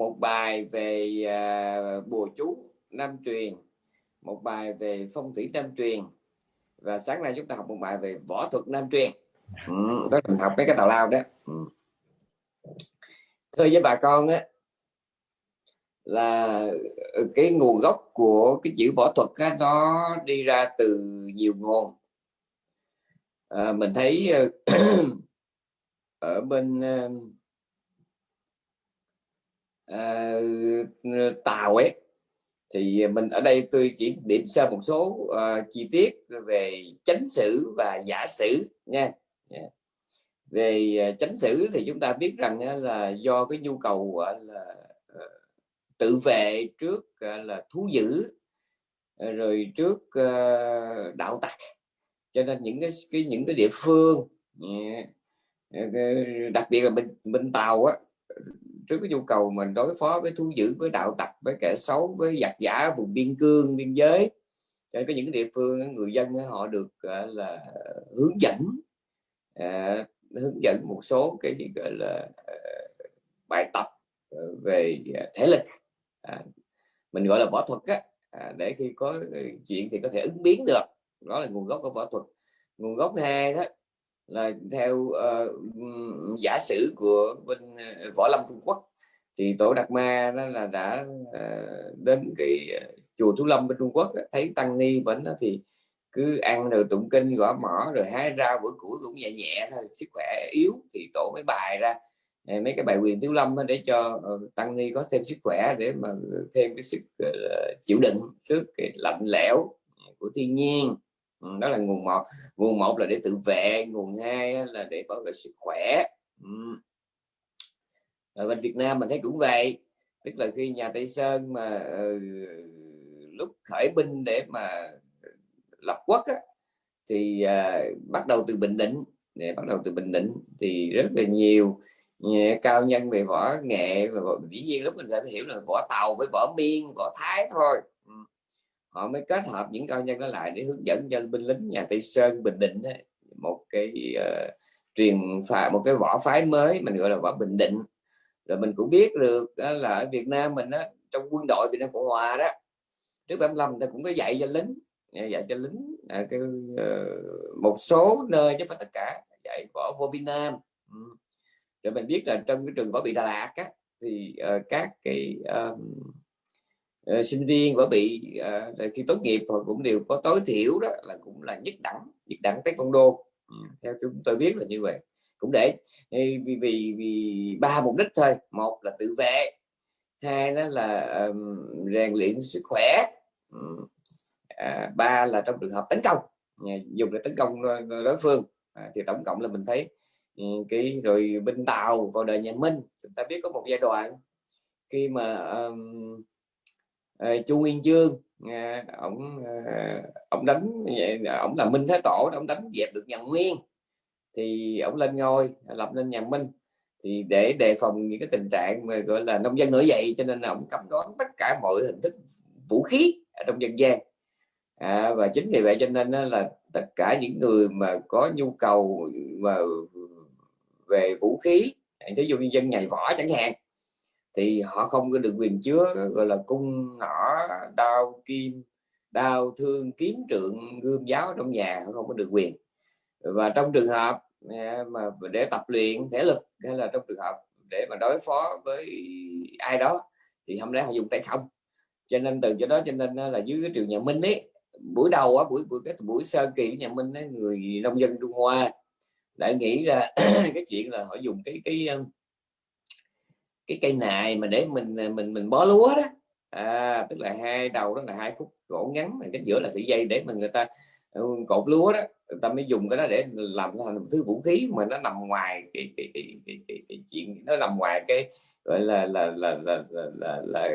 một bài về à, bùa chú nam truyền một bài về phong thủy nam truyền và sáng nay chúng ta học một bài về võ thuật nam truyền. Ừ, đó mình học mấy cái tào lao đó. Ừ. thưa với bà con á là cái nguồn gốc của cái chữ võ thuật á, nó đi ra từ nhiều nguồn. À, mình thấy ờ, ở bên ờ, uh, tàu ấy. Thì mình ở đây tôi chỉ điểm sơ một số uh, chi tiết về chánh sử và giả sử nha. Yeah. Về uh, chánh sử thì chúng ta biết rằng uh, là do cái nhu cầu uh, là uh, tự vệ trước uh, là thú dữ uh, rồi trước uh, đạo tặc. Cho nên những cái, cái những cái địa phương yeah, đặc biệt là bên bên tàu á trước cái nhu cầu mình đối phó với thú dữ với đạo tặc với kẻ xấu với giặc giả vùng biên cương biên giới. Cho nên có những địa phương người dân họ được là hướng dẫn à, hướng dẫn một số cái gì gọi là à, bài tập về thể lực. À, mình gọi là võ thuật á à, để khi có chuyện thì có thể ứng biến được. Đó là nguồn gốc của võ thuật. Nguồn gốc hai đó là theo uh, giả sử của bên ờ, võ lâm Trung Quốc thì tổ Đạt Ma đó là đã uh, đến cái chùa Thú Lâm bên Trung Quốc thấy tăng ni vẫn đó thì cứ ăn rồi tụng kinh gõ mỏ rồi hái rau bữa củi cũng nhẹ nhẹ thôi sức khỏe yếu thì tổ mới bài ra mấy cái bài quyền thiếu lâm để cho tăng ni có thêm sức khỏe để mà thêm cái sức chịu đựng trước cái lạnh lẽo của thiên nhiên. Ừ, đó là nguồn một. Nguồn một là để tự vệ nguồn hai là để bảo vệ sức khỏe. Ừ. Ở bên Việt Nam mình thấy cũng vậy tức là khi nhà Tây Sơn mà uh, lúc khởi binh để mà ờ, lập quốc á, thì uh, bắt đầu từ Bình Định. Để bắt đầu từ Bình Định thì rất là nhiều cao nhân về võ nghệ và dĩ nhiên lúc mình phải hiểu là võ tàu với võ miên võ thái thôi họ mới kết hợp những cao nhân đó lại để hướng dẫn cho binh lính nhà Tây Sơn Bình Định ấy, một cái uh, truyền phà một cái võ phái mới mình gọi là võ Bình Định rồi mình cũng biết được đó là ở Việt Nam mình đó, trong quân đội Việt Nam Cộng Hòa đó trước 75 ta cũng có dạy cho lính à, dạy cho lính à, cái, uh, một số nơi chứ phải tất cả dạy võ vô Việt Nam ừ. rồi mình biết là trong cái trường võ bị Đà Lạt á, thì uh, các cái um, uh, sinh viên và bị uh, khi tốt nghiệp họ cũng đều có tối thiểu đó là cũng là nhất đẳng nhất đẳng tới con ừ, theo chúng tôi biết là như vậy. Cũng để vì vì vì ba mục đích thôi. Một là tự vệ hai đó là um, rèn luyện sức khỏe. Um, à, ba là trong trường hợp tấn công. Dùng để tấn công ờ, đối phương. À, thì tổng cộng là mình thấy um, cái rồi binh tàu vào đời nhà Minh. Chúng ta biết có một giai đoạn khi mà um, Ờ, chu nguyên chương à, ông à, ông đánh à, ông là minh thái tổ ông đánh dẹp được nhà nguyên. Thì ông lên ngôi lập nên nhà minh. Thì để đề phòng những cái tình trạng mà gọi là nông dân nổi dậy cho nên là ông cấm đoán tất cả mọi hình thức vũ khí ở trong dân gian. À, và chính vì vậy cho nên là tất cả những người mà có nhu cầu mà về vũ khí ví dụ như dân nhảy võ chẳng hạn thì họ không có được quyền chứa gọi là cung nỏ đao kim đao thương kiếm trượng gươm giáo trong nhà họ không có được quyền. Và trong trường hợp à, mà để tập luyện thể lực hay là trong trường hợp để mà đối phó với ai đó thì không lẽ họ dùng tay không? Cho nên từ chỗ đó cho nên là dưới cái trường nhà Minh ấy buổi đầu á buổi buổi cái buổi sơ kỳ nhà Minh ấy, người nông dân Trung Hoa lại nghĩ ra cái chuyện là họ dùng cái cái cái cây nài mà để mình à, mình mình bó lúa đó. À, tức là hai đầu đó là hai khúc gỗ ngắn cái giữa là sợi dây để mà người ta ờ, cột lúa đó. Người ta mới dùng cái đó để làm thành một thứ vũ khí mà nó nằm ngoài cái cái cái, cái, cái, cái chuyện nó nằm ngoài cái gọi là là là là, là, là, là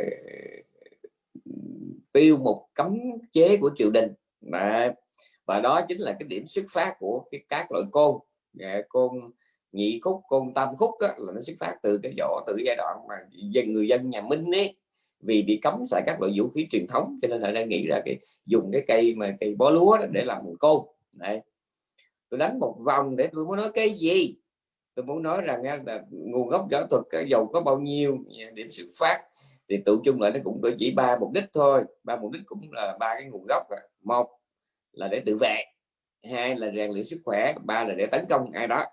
tiêu một cấm chế của triều đình. Mà và đó chính là cái điểm xuất phát của cái các loại côn. Dạ, côn nhị khúc, côn tam khúc đó là nó xuất phát từ cái chỗ từ cái giai đoạn mà dân, người dân nhà Minh ấy, vì bị cấm xài các loại vũ khí truyền thống, cho nên là đang nghĩ ra cái, dùng cái cây mà cây bó lúa để làm một côn. Này tôi đánh một vòng để tôi muốn nói cái gì? Tôi muốn nói rằng là nguồn gốc võ thuật cái dầu có bao nhiêu, điểm xuất phát, thì tụ chung lại nó cũng có chỉ ba mục đích thôi. Ba mục đích cũng là ba cái nguồn gốc rồi. một là để tự vệ, hai là rèn luyện sức khỏe, ba là để tấn công ai đó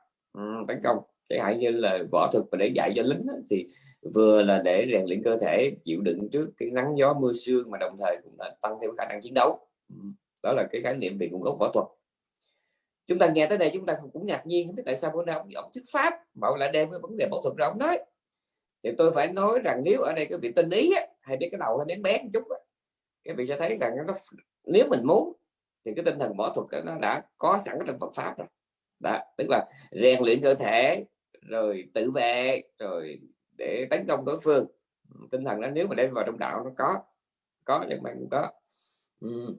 tấn công. Chẳng hạn như là võ thuật mà để dạy cho lính thì vừa là để rèn luyện cơ thể chịu đựng trước cái nắng gió mưa sương mà đồng thời cũng là tăng thêm khả năng chiến đấu. Đó là cái khái niệm về nguồn gốc võ thuật. Chúng ta nghe tới đây chúng ta cũng ngạc nhiên không biết tại sao bữa nay ông, ông thuyết pháp mà ông lại đem cái vấn đề võ thuật ra ông nói. Thì tôi phải nói rằng nếu ở đây cái vị tinh ý á, hay biết cái đầu hay bén bén chút á, cái vị sẽ thấy rằng nó nếu mình muốn thì cái tinh thần võ thuật nó đã có sẵn trong Phật pháp rồi đó tức là rèn luyện cơ thể rồi tự vệ rồi để tấn công đối phương. Ừ, tinh thần đó nếu mà đem vào trong đạo nó có có nhưng mà cũng có. Ừ.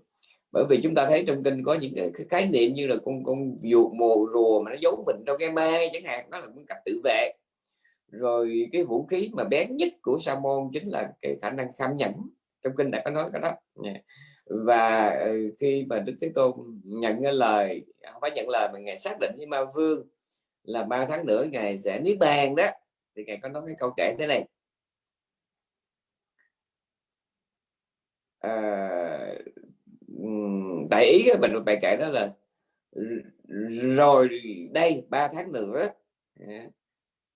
bởi vì chúng ta thấy trong kinh có những cái, khái niệm như là con con dụ mồ rùa mà nó giấu mình trong cái mê chẳng hạn đó là một cách tự vệ. Rồi cái vũ khí mà bén nhất của sa môn chính là cái khả năng kham nhẫn. Trong kinh đã có nói cái đó và ừ, khi mà đức thế tôn nhận cái lời không phải nhận lời mà ngài xác định với ma vương là ba tháng nữa ngài sẽ niết bàn đó thì ngài có nói cái câu kể thế này. À, đại ý cái mình bài kể đó là rồi đây ba tháng nữa à,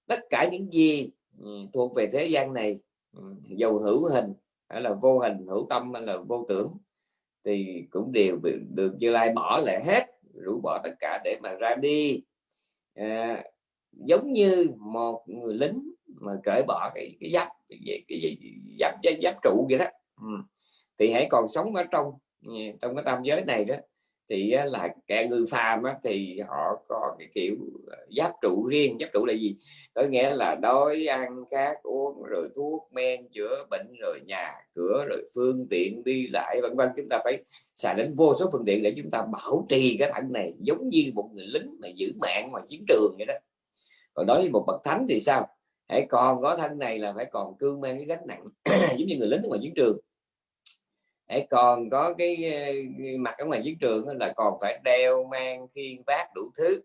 tất cả những gì ừ, thuộc về thế gian này ừ, dầu hữu hình hay là vô hình hữu tâm hay là vô tưởng thì cũng đều được Như Lai bỏ lại hết rũ bỏ tất cả để mà ra đi. À, giống như một người lính mà cởi bỏ cái cái giáp cái, cái, cái, giáp, giáp giáp trụ vậy đó. Ừ. thì hãy còn sống ở trong ừ, trong cái tam giới này đó thì là kẻ ngư phàm thì họ có cái kiểu ờ, giáp trụ riêng. Giáp trụ là gì? Có nghĩa là đói, ăn, khát, uống, rồi thuốc, men, chữa bệnh, rồi nhà cửa, rồi phương tiện đi lại, vân vân. Chúng ta phải xài đến vô số phương tiện để chúng ta bảo trì cái thân này, giống như một người lính mà giữ mạng ngoài chiến trường vậy đó. Còn đối với một bậc thánh thì sao? Hãy còn có thân này là phải còn cương mang cái gánh nặng, giống như người lính ngoài chiến trường hãy còn có cái mặt ở ngoài chiến trường là còn phải đeo mang khiên vác đủ thứ.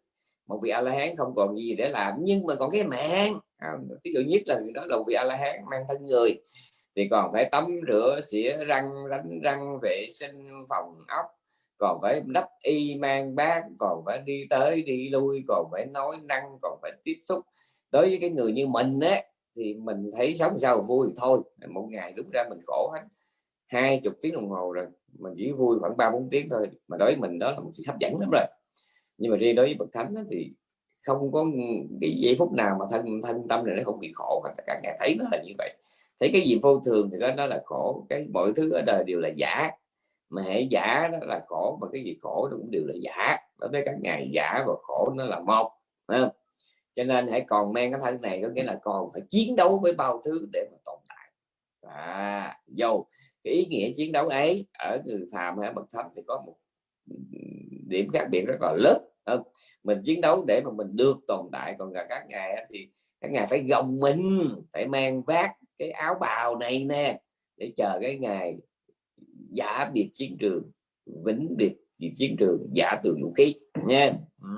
Một vị a la hán không còn gì để làm, nhưng mà còn cái mạng. À, Ví dụ nhất là đó là một vị a la hán mang thân người, thì còn phải tắm rửa, xỉa răng, đánh răng, vệ sinh phòng ốc, còn phải đắp y mang bát, còn phải đi tới đi lui, còn phải nói năng, còn phải tiếp xúc. Đối với cái người như mình á, thì mình thấy sống sao vui, thôi, một ngày đúng ra mình khổ hết hai chục tiếng đồng hồ rồi mình chỉ vui khoảng ba bốn tiếng thôi. Mà đối với mình đó là một sự hấp dẫn lắm rồi. Nhưng mà riêng đối với bậc thánh thì không có cái giây phút nào mà thân thân tâm này nó không bị khổ tất cả ngày thấy nó là như vậy. Thấy cái gì vô thường thì đó là khổ. Cái mọi thứ ở đời đều là giả. Mà hãy giả đó là khổ mà cái gì khổ nó cũng đều là giả. Đối với các ngày giả và khổ nó là một không? cho nên hãy còn mang cái thân này có nghĩa là còn phải chiến đấu với bao thứ để mà tồn tại. À, dầu cái ý nghĩa chiến đấu ấy ở người phàm hay bậc thánh thì có một ừ, điểm khác biệt rất là lớn không? mình chiến đấu để mà mình được tồn tại, còn cả các ngài thì các ngài phải gồng mình, phải mang vác cái áo bào này nè để chờ cái ngày giả biệt chiến trường, vĩnh biệt chiến trường, giả từ vũ khí nha ừ.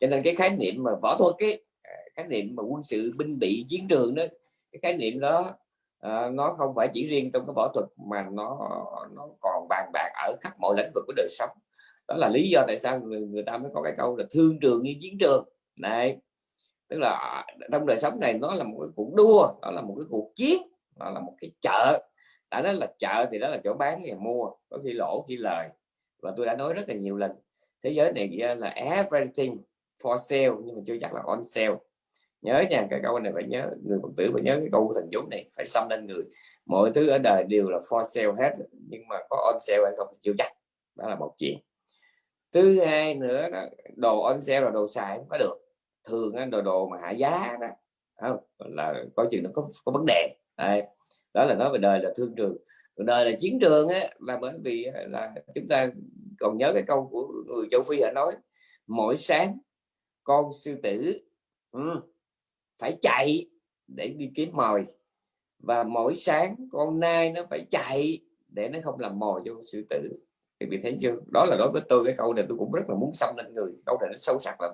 cho nên cái khái niệm mà võ thuật cái à, khái niệm mà quân sự binh bị chiến trường đó, cái khái niệm đó à, nó không phải chỉ riêng trong cái võ thuật mà nó nó còn bàn bạc ở khắp mọi lĩnh vực của đời sống. Đó là lý do tại sao người, người ta mới có cái câu là thương trường như chiến trường. Này tức là trong đời sống này nó là một cái cuộc đua đó là một cái cuộc chiến nó là một cái chợ. Đã nói là chợ thì đó là chỗ bán và mua có khi lỗ khi lời. Và tôi đã nói rất là nhiều lần thế giới này à, là everything for sale nhưng mà chưa chắc là on sale nhớ nha cái câu này phải nhớ người phật tử phải nhớ cái câu thần chú này phải xâm lên người. Mọi thứ ở đời đều là for sale hết nhưng mà có on sale hay không chưa chắc đó là một chuyện. Thứ hai nữa đó, đồ on sale là đồ xài không có được. Thường đồ đồ mà hạ giá đó không? Là có chuyện nó có có vấn đề. Đây. đó là nói về đời là thương trường. Còn đời là chiến trường á là bởi vì là chúng ta còn nhớ cái câu của người châu phi đã nói mỗi sáng con sư tử ừ, phải chạy để đi kiếm mồi. Và mỗi sáng con nai nó phải chạy để nó không làm mồi cho sư tử. Thì bị thấy chưa? Đó là đối với tôi cái câu này tôi cũng rất là muốn xâm lên người. Câu này nó sâu sắc lắm.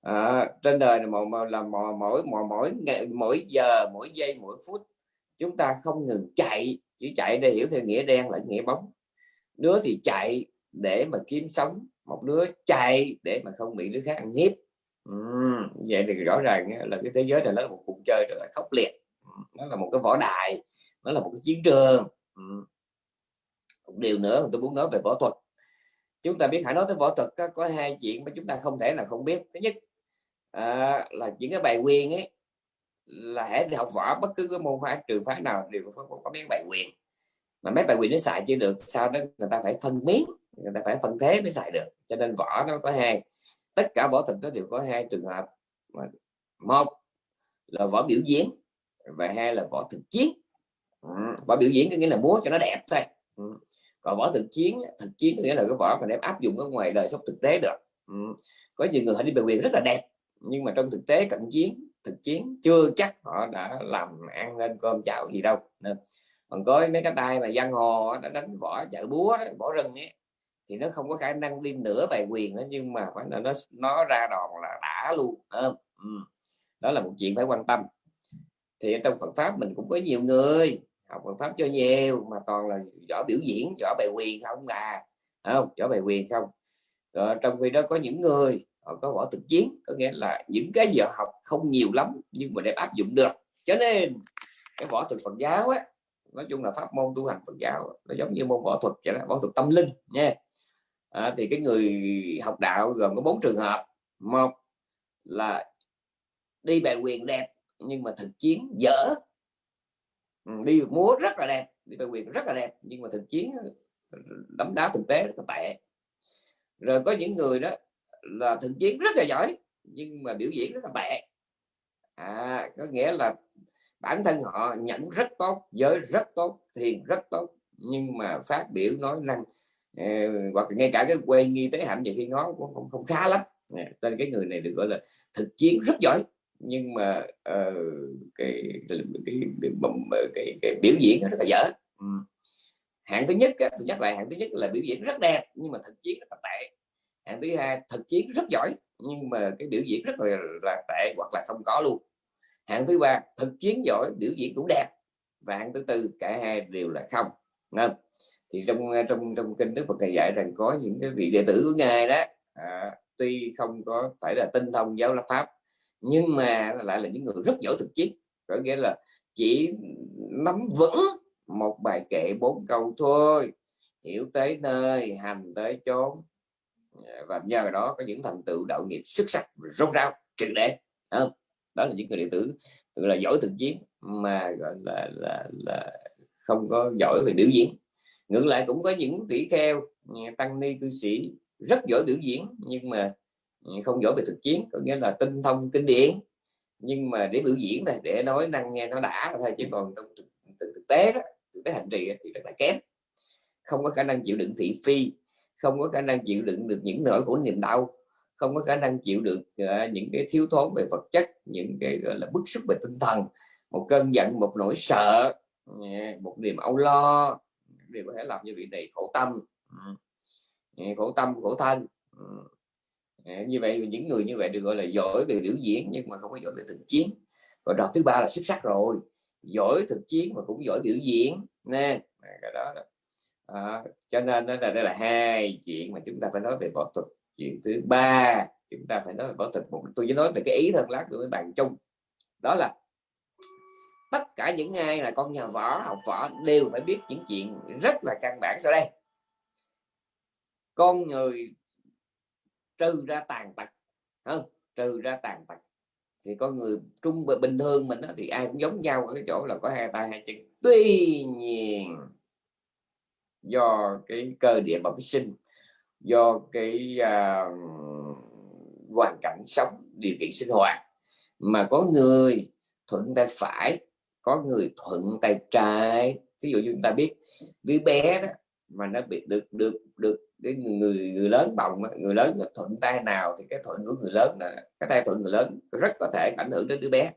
À, trên đời này mà là mỗi mỗi mỗi mỗi ngày mỗi giờ mỗi giây mỗi phút chúng ta không ngừng chạy. Chỉ chạy để hiểu theo nghĩa đen lẫn nghĩa bóng. Đứa thì chạy để mà kiếm sống một đứa chạy để mà không bị đứa khác ăn hiếp vậy thì rõ ràng là cái thế giới này nó là một cuộc chơi rất là khốc liệt. Nó là một cái võ đài nó là một cái chiến trường. Một điều nữa mà tôi muốn nói về võ thuật. Chúng ta biết hãy nói tới võ thuật có, có hai chuyện mà chúng ta không thể là không biết. Thứ nhất à, là những cái bài quyền ấy là hãy đi học võ bất cứ cái môn phái trường phái nào đều có, có, có mấy bài quyền. Mà mấy bài quyền nó xài chưa được sao đó người ta phải phân miếng người ta phải phân thế mới xài được. Cho nên võ nó có hai tất cả võ thuật nó đều có hai trường hợp một là võ biểu diễn và hai là võ thực chiến. Võ biểu diễn có nghĩa là múa cho nó đẹp thôi. Còn võ thực chiến thực chiến có nghĩa là cái võ mà đem áp dụng ở ngoài đời sống thực tế được. Có nhiều người họ đi biểu diễn rất là đẹp nhưng mà trong thực tế cận chiến thực chiến chưa chắc họ đã làm ăn lên cơm chảo gì đâu. Nên còn có mấy cái tay mà giang hồ đã đánh võ chợ búa đó, võ rừng ấy thì nó không có khả năng đi nửa bài quyền đó nhưng mà phải là nó nó ra đòn là đã luôn ừ. đó là một chuyện phải quan tâm. Thì trong Phật pháp mình cũng có nhiều người học Phật pháp cho nhiều, mà toàn là võ biểu diễn, võ bài quyền không à không? Võ bài quyền không. Rồi trong khi đó có những người, họ có võ thực chiến, có nghĩa là những cái giờ học không nhiều lắm, nhưng mà để áp dụng được. Cho nên cái võ thực Phật giáo á nói chung là pháp môn tu hành Phật giáo nó giống như môn võ thuật vậy đó võ thuật tâm linh nha. À, thì cái người học đạo gồm có bốn trường hợp. Một là đi bài quyền đẹp nhưng mà thực chiến dở. Ừ, đi múa rất là đẹp đi bài quyền rất là đẹp nhưng mà thực chiến ờ, đấm đá thực tế rất là tệ. Rồi có những người đó là thực chiến rất là giỏi nhưng mà biểu diễn rất là tệ. À, có nghĩa là bản thân họ nhận rất tốt giới rất tốt thiền rất tốt nhưng mà phát biểu nói năng eh, ờ, hoặc ngay cả cái quê nghi tế hạnh nhiều khi nó cũng không, không khá lắm. Nên cái người này được gọi là thực chiến rất giỏi nhưng mà uh, cái, cái, cái, cái, ờ, cái, cái biểu diễn rất là dở. Ừ. hạng thứ nhất thì nhắc lại hạng thứ nhất là biểu diễn rất đẹp nhưng mà thực chiến rất là tệ. Hạng thứ hai thực chiến rất giỏi nhưng mà cái biểu diễn rất là, là tệ hoặc là không có luôn hạng thứ ba thực chiến giỏi biểu diễn cũng đẹp. Và hạng thứ tư cả hai đều là không. Nên thì trong ờ, trong trong kinh đức Phật thầy dạy rằng có những cái vị đệ tử của ngài đó à, tuy không có phải là tinh thông giáo lập pháp nhưng mà lại là những người rất giỏi thực chiến. Có nghĩa là chỉ nắm vững một bài kệ bốn câu thôi hiểu tới nơi hành tới chốn. Và nhờ đó có những thành tựu đạo nghiệp xuất sắc rốt ráo trực để. Không? Đó là những người đệ tử gọi là giỏi thực chiến mà gọi là là là không có giỏi về biểu diễn. Ngược lại cũng có những tỷ kheo ừ, tăng ni cư sĩ rất giỏi biểu diễn nhưng mà ừ, không giỏi về thực chiến có nghĩa là tinh thông kinh điển. Nhưng mà để biểu diễn này để nói năng nghe nó đã thôi chứ còn trong thực, thực, thực tế đó thực tế hành trì thì rất là kém. Không có khả năng chịu đựng thị phi không có khả năng chịu đựng được những nỗi khổ niềm đau không có khả năng chịu được uh, những cái thiếu thốn về vật chất những cái gọi là bức xúc về tinh thần một cơn giận một nỗi sợ ờ, một niềm âu lo đều có thể làm như vị này khổ tâm ừ, ừ, khổ tâm khổ thân ừ, như vậy những người như vậy được gọi là giỏi về biểu diễn nhưng mà không có giỏi về thực chiến và đợt thứ ba là xuất sắc rồi giỏi thực chiến mà cũng giỏi biểu diễn nè cái đó, đó. À, cho nên đó là đây là hai chuyện mà chúng ta phải nói về võ thuật chuyện thứ ba chúng ta phải nói là võ thuật một tôi chỉ nói về cái ý thân lát của bạn chung. Đó là tất cả những ai là con nhà võ học võ đều phải biết những chuyện rất là căn bản sau đây. Con người trừ ra tàn tật không trừ ra tàn tật. Thì con người trung bình thường mình đó, thì ai cũng giống nhau ở cái chỗ là có hai tay hai chân. Tuy nhiên do cái cơ địa bẩm sinh do cái uh, hoàn cảnh sống điều kiện sinh hoạt. Mà có người thuận tay phải có người thuận tay trái. Ví dụ chúng ta biết đứa bé đó mà nó bị được được được cái người người lớn bồng người lớn thuận tay nào thì cái thuận của người lớn là cái tay thuận người lớn rất có thể ảnh hưởng đến đứa bé.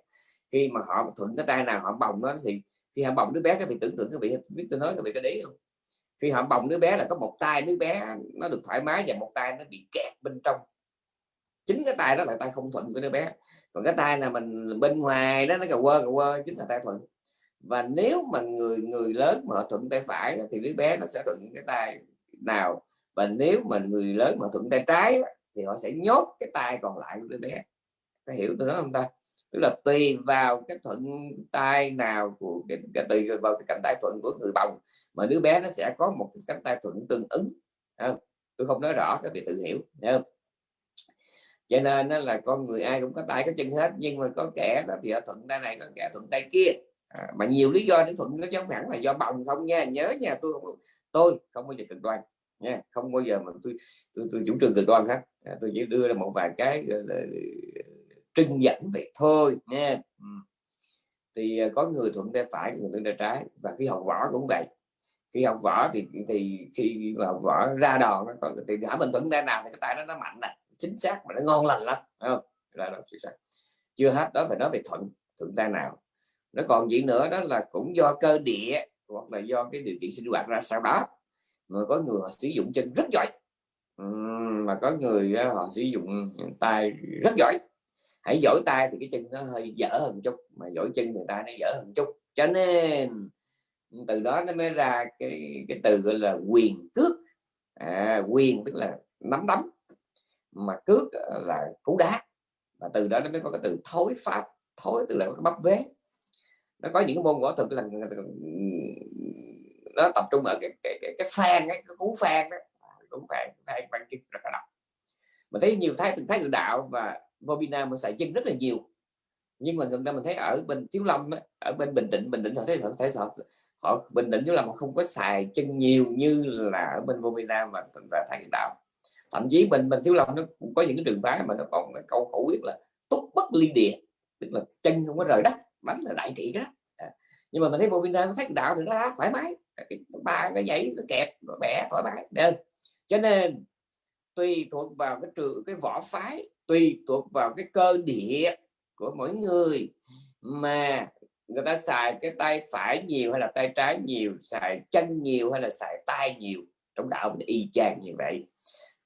Khi mà họ thuận cái tay nào họ bồng nó thì khi họ bồng đứa bé cái bị tưởng tượng cái bị biết tôi nói cái bị cái đấy không? Khi họ bồng đứa bé là có một tay, đứa bé nó được thoải mái và một tay nó bị kẹt bên trong. Chính cái tay đó là tay không thuận của đứa bé. Còn cái tay là mình bên ngoài đó, nó cà quơ cà quơ, chính là tay thuận. Và nếu mà người người lớn mà thuận tay phải thì đứa bé nó sẽ thuận cái tay nào. Và nếu mà người lớn mà thuận tay trái thì họ sẽ nhốt cái tay còn lại của đứa bé. Có hiểu tôi nói không ta? Tức là tùy vào cái thuận tay nào của tùy vào cái cánh tay thuận của người bồng mà đứa bé nó sẽ có một cái cánh tay thuận tương ứng không? tôi không nói rõ các vị tự hiểu không? cho nên nó là con người ai cũng có tay có chân hết nhưng mà có kẻ đó thì thuận tay này có kẻ thuận tay kia à, mà nhiều lý do để thuận nó giống hẳn là do bồng không nha nhớ nha tôi không tôi không bao giờ cực đoan nha không bao giờ mà tôi tôi, tôi chủ trương cực đoan hết à, tôi chỉ đưa ra một vài cái trưng dẫn vậy thôi nha ừ. thì à, có người thuận tay phải, người thuận tay trái, và khi học võ cũng vậy. Khi học võ thì thì khi học võ ra đòn nó thì hả mình thuận tay nào thì cái tay nó nó mạnh này chính xác mà nó ngon lành lắm không? Là nó chính xác. Chưa hết, đó phải nói về thuận thuận tay nào. Nó còn gì nữa, đó là cũng do cơ địa, hoặc là do cái điều kiện sinh hoạt ra sau đó. Mà có người họ sử dụng chân rất giỏi. Mà có người họ sử dụng tay rất giỏi hãy giỏi tay thì cái chân nó hơi dở hơn chút mà giỏi chân người ta nó dở hơn chút. Cho nên từ đó nó mới ra cái cái từ gọi là quyền cước. À, quyền tức là nắm đấm mà cước là cú đá. Và từ đó nó mới có cái từ thối pháp thối tức là bắp vế. Nó có những cái môn võ thuật là nó tập trung ở cái cái cái, cái phan cái, cái cú phan đó. Cú phan phan bằng chân rất là độc. Mình thấy nhiều thái từng thái tự đạo và Vobina mình xài chân rất là nhiều nhưng mà gần đây mình thấy ở bên Thiếu Lâm ở bên Bình Định Bình Định họ thấy họ thấy họ, họ Bình Định Thiếu Lâm họ không có xài chân nhiều như là ở bên Vobina và và thái đạo thậm chí bên bên Thiếu Lâm nó cũng có những cái đường phái mà nó còn cái câu khẩu quyết là túc bất ly địa tức là chân không có rời đất bánh là đại thị đó à. nhưng mà mình thấy vô Việt Nam phát đạo thì nó thoải mái à, cái ba cái giấy nó kẹp nó bẻ thoải mái nên. cho nên tùy thuộc vào cái trường cái võ phái tùy thuộc vào cái cơ địa của mỗi người. Mà người ta xài cái tay phải nhiều hay là tay trái nhiều, xài chân nhiều hay là xài tay nhiều, trong đạo mình y chang như vậy.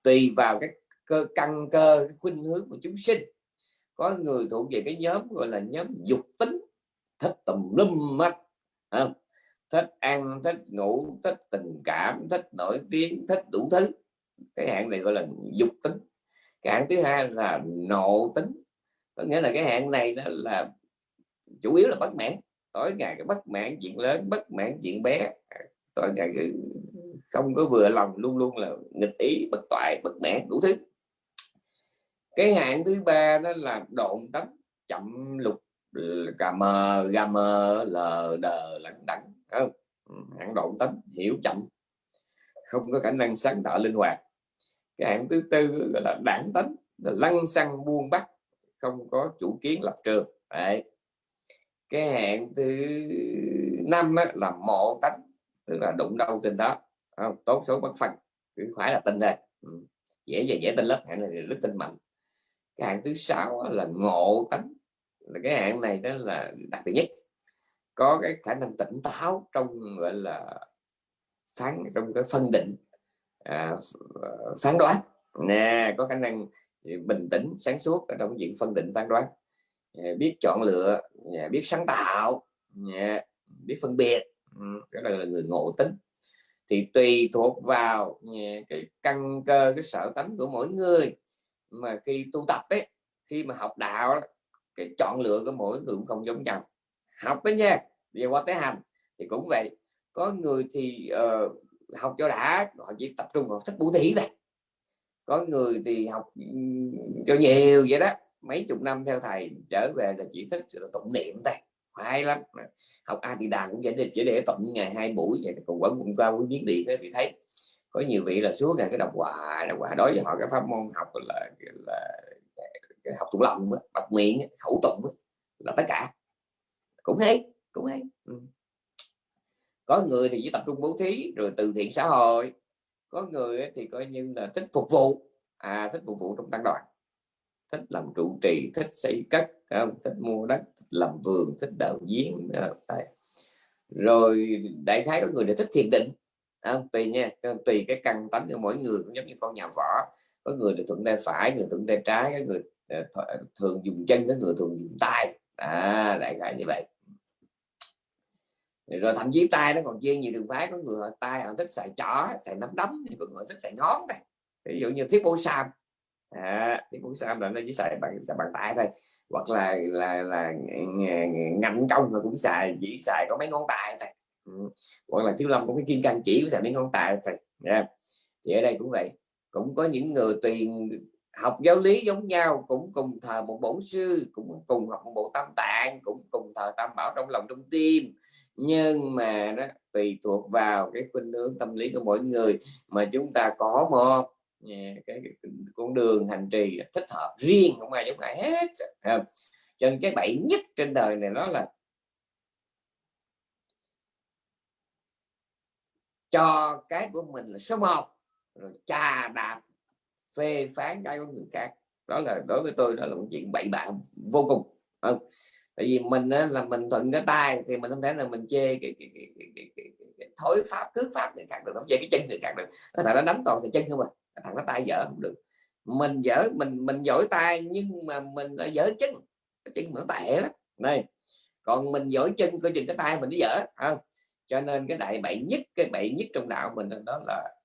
Tùy vào cái cơ, căn cơ, cái khuynh hướng của chúng sinh. Có người thuộc về cái nhóm gọi là nhóm dục tính, thích tùm lum mắt không? thích ăn, thích ngủ, thích tình cảm, thích nổi tiếng, thích đủ thứ. Cái hạng này gọi là dục tính cái thứ hai là nộ tính. Có nghĩa là cái hạn này đó là chủ yếu là bất mãn. Tối ngày cái bất mãn chuyện lớn, bất mãn chuyện bé. Tối ngày không có vừa lòng, luôn luôn là nghịch ý, bất toại, bất mãn, đủ thứ. Cái hạn thứ ba đó là độn tấm, chậm lục, cà mờ gà mờ lờ đờ lẳng đẳng không? Ừ, hạn độn tấm, hiểu chậm. Không có khả năng sáng tạo linh hoạt cái hạng thứ tư gọi là đảng tánh là lăng xăng buông bắt không có chủ kiến lập trường Đấy. cái hạng thứ năm á, là mộ tánh tức là đụng đâu trên đó không? tốt số bất phân phải là tin đây ừ. dễ dễ dễ tin lớp hạng này rất tin mạnh cái hạng thứ sáu là ngộ tánh là cái hạng này đó là đặc biệt nhất có cái khả năng tỉnh táo trong gọi là phán trong cái phân định À, à, phán đoán. Nè có khả năng ừ, bình tĩnh sáng suốt ở trong diện phân định phán đoán. Biết chọn lựa biết sáng tạo biết phân biệt. Ừ, cái này là người ngộ tính. Thì tùy thuộc vào cái căn cơ cái sở tánh của mỗi người mà khi tu tập ấy khi mà học đạo cái chọn lựa của mỗi người cũng không giống nhau. Học đấy nha về qua tới hành thì cũng vậy. Có người thì uh, học cho đã họ chỉ tập trung vào thức bố thí thôi. Có người thì học ừ, cho nhiều vậy đó. Mấy chục năm theo thầy trở về là chỉ thích tụng niệm thôi. Hay lắm. Học a thì đàn cũng vậy để chỉ để tụng ngày hai buổi vậy còn vẫn cũng qua với biết đi thế thì thấy có nhiều vị là suốt ngày cái đọc quả đọc quả đối với họ cái pháp môn học là, là, là học tụng lòng đọc miệng khẩu tụng là tất cả. Cũng hay cũng hay. Ừ có người thì chỉ tập trung bố thí rồi từ thiện xã hội. Có người thì coi như là thích phục vụ. À thích phục vụ trong tăng đoàn. Thích làm trụ trì thích xây cất không? thích mua đất thích làm vườn thích đào giếng à, rồi đại khái có người để thích thiền định à, tùy nha tùy cái căn tánh của mỗi người cũng giống như con nhà võ. Có người thì thuận tay phải người thuận tay trái có người à, thường dùng chân có người thường dùng tay. À đại khái như vậy rồi thậm chí tay nó còn chia nhiều đường phái có người họ tay họ thích xài chỏ, xài nắm đấm có người thích xài ngón đây. Ví dụ như thiết bố sam. À, thiết bố sam là nó chỉ xài bằng xài bằng tay thôi. Hoặc là là là ngành công mà cũng xài chỉ xài có mấy ngón tay thôi. Ừ. hoặc là thiếu lâm có cái kim cang chỉ cũng xài mấy ngón tay thôi. Yeah. thì ở đây cũng vậy. Cũng có những người tùy học giáo lý giống nhau cũng cùng thờ một bổn sư cũng cùng học một bộ tam tạng cũng cùng thờ tam bảo trong lòng trong tim nhưng mà đó tùy thuộc vào cái khuynh hướng tâm lý của mỗi người mà chúng ta có một cái, con đường hành trì thích hợp riêng không ai giống ai hết cho nên cái bậy nhất trên đời này đó là cho cái của mình là số một rồi trà đạp phê phán cái của người khác. Đó là đối với tôi đó là một chuyện bậy bạ vô cùng không tại vì mình á, là mình thuận cái tay thì mình không thể là mình chê cái, cái, cái, cái, cái, cái, cái thối pháp cướp pháp người khác được không về cái chân người khác được. Nó thằng nó đánh toàn sẽ chân không à thằng nó tay dở không được. Mình dở mình mình giỏi tay nhưng mà mình lại dở chân cái chân nó tệ lắm. Này còn mình giỏi chân coi chừng cái tay mình nó dở không? Cho nên cái đại bậy nhất cái bậy nhất trong đạo mình đó là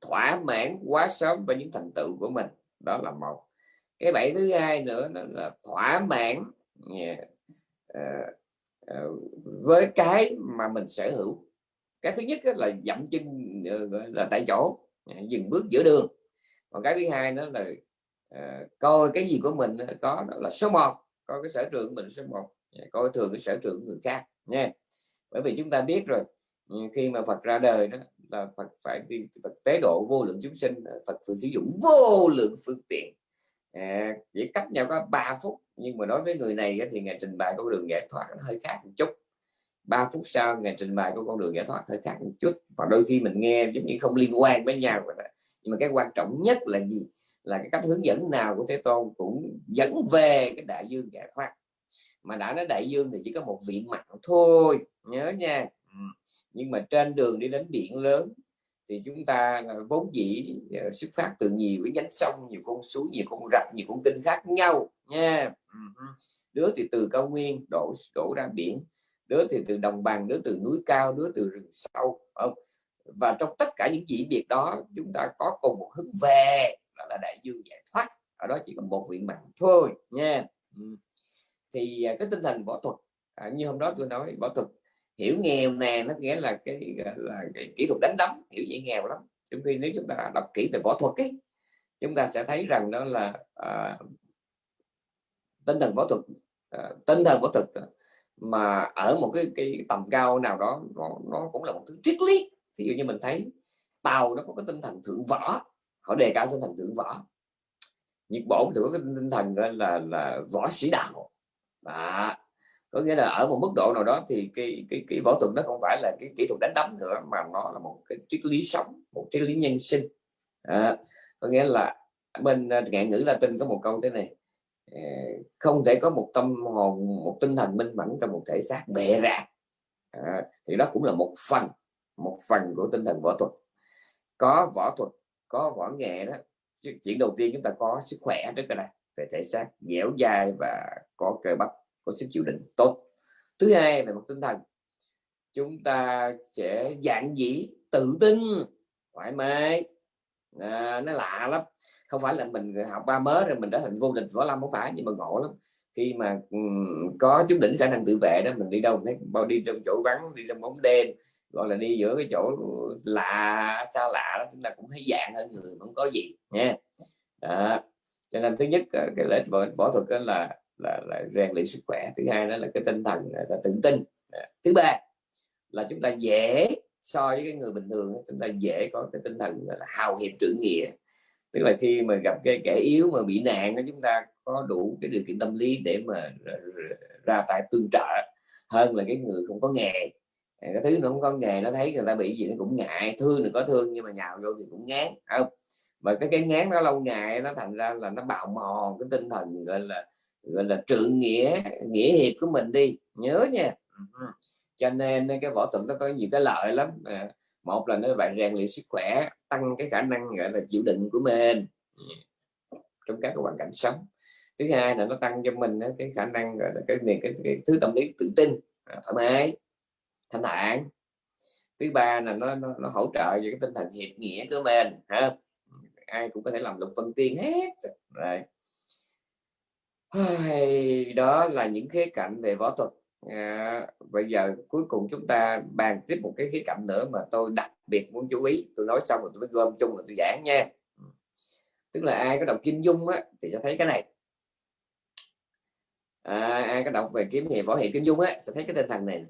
thỏa mãn quá sớm với những thành tựu của mình đó là một. Cái bẫy thứ hai nữa là thỏa mãn yeah, uh, uh, với cái mà mình sở hữu. Cái thứ nhất là dậm chân ờ, là tại chỗ dừng bước giữa đường. Còn cái thứ hai đó là uh, coi cái gì của mình có đó là số 1 coi cái sở trường mình số 1 coi thường cái sở trường của người khác nha. Bởi vì chúng ta biết rồi khi mà Phật ra đời đó là Phật phải đi Phật tế độ vô lượng chúng sinh ờ, Phật phải sử dụng vô lượng phương tiện. À, chỉ cách nhau có 3 phút nhưng mà nói với người này thì ngày trình bày con đường giải thoát nó hơi khác một chút. 3 phút sau ngày trình bày của con đường giải thoát hơi khác một chút. Và đôi khi mình nghe giống như không liên quan với nhau nhưng mà cái quan trọng nhất là gì? Là cái cách hướng dẫn nào của Thế Tôn cũng dẫn về cái đại dương giải thoát. Mà đã nói đại dương thì chỉ có một vị mặn thôi. Nhớ nha. Ừ. nhưng mà trên đường đi đến biển lớn thì chúng ta à, vốn dĩ à, xuất phát từ nhiều cái nhánh sông nhiều con suối nhiều con rạch nhiều con kênh khác nhau nha. Ừ đứa thì từ cao nguyên đổ đổ ra biển đứa thì từ đồng bằng đứa từ núi cao đứa từ rừng sâu không? Và trong tất cả những chỉ biệt đó chúng ta có cùng một hướng về đó là đại dương giải thoát ở đó chỉ có một nguyện mạng thôi nha. Ừ. Thì à, cái tinh thần võ thuật à, như hôm đó tôi nói võ thuật hiểu nghèo nè nó nghĩa là cái là cái kỹ thuật đánh đấm hiểu dễ nghèo lắm. Trong khi nếu chúng ta đọc kỹ về võ thuật ấy chúng ta sẽ thấy rằng đó là à, tinh thần võ thuật à, tinh thần võ thuật mà ở một cái cái tầm cao nào đó nó, nó cũng là một thứ triết lý. Ví dụ như mình thấy tàu nó có cái tinh thần thượng võ họ đề cao tinh thần thượng võ. Nhật bổn thì có cái tinh thần là là võ sĩ đạo. Đó có nghĩa là ở một mức độ nào đó thì cái cái cái võ thuật nó không phải là cái kỹ thuật đánh đấm nữa mà nó là một cái triết lý sống một triết lý nhân sinh. À, có nghĩa là bên ờ, ngạn ngữ Latin có một câu thế này ờ, không thể có một tâm hồn một tinh thần minh mẫn trong một thể xác bệ rạc à, thì đó cũng là một phần một phần của tinh thần võ thuật. Có võ thuật có võ nghệ đó chuyện đầu tiên chúng ta có sức khỏe trước đây về thể xác dẻo dai và có cơ bắp có sức chịu đựng. Tốt. Thứ hai về mặt tinh thần chúng ta sẽ dạng dĩ tự tin thoải mái. À, nó lạ lắm. Không phải là mình học ba mớ rồi mình đã thành vô địch võ lâm không phải nhưng mà ngộ lắm. Khi mà um, có chút đỉnh khả năng tự vệ đó mình đi đâu thấy bao đi trong chỗ vắng đi trong bóng đêm gọi là đi giữa cái chỗ lạ xa lạ đó chúng ta cũng thấy dạng hơn người không có gì nha. Đó. cho nên thứ nhất ờ, cái lễ võ, võ thuật là là, là rèn luyện sức khỏe. Thứ hai đó là cái tinh thần là tự tin. Thứ ba là chúng ta dễ so với cái người bình thường chúng ta dễ có cái tinh thần là hào hiệp trưởng nghĩa. Tức là khi mà gặp cái kẻ yếu mà bị nạn đó chúng ta có đủ cái điều kiện tâm lý để mà ra tay tương trợ hơn là cái người không có nghề. Cái thứ nó không có nghề nó thấy người ta bị gì nó cũng ngại thương thì có thương nhưng mà nhào vô thì cũng ngán không? Và cái cái ngán nó lâu ngày nó thành ra là nó bạo mòn cái tinh thần gọi là gọi là trự nghĩa nghĩa hiệp của mình đi. Nhớ nha. Ừ. Cho nên cái võ thuật nó có nhiều cái lợi lắm. À, một là nó bạn rèn luyện sức khỏe tăng cái khả năng gọi là chịu đựng của mình. Ừ. Trong các cái hoàn cảnh sống. Thứ hai là nó tăng cho mình cái khả năng gọi là cái cái, cái, cái thứ tâm lý tự tin à, thoải mái thanh thản. Thứ ba là nó, nó, nó hỗ trợ về cái tinh thần hiệp nghĩa của mình ha. Ai cũng có thể làm lục phân tiên hết. Rồi đó là những khía cạnh về võ thuật. À, bây giờ cuối cùng chúng ta bàn tiếp một cái khía cạnh nữa mà tôi đặc biệt muốn chú ý. Tôi nói xong rồi tôi mới gom chung là tôi giảng nha. Ừ. Tức là ai có đọc kim dung á, thì sẽ thấy cái này. À, ai có đọc về kiếm hiệp võ hiệp kim dung á, sẽ thấy cái tinh thần này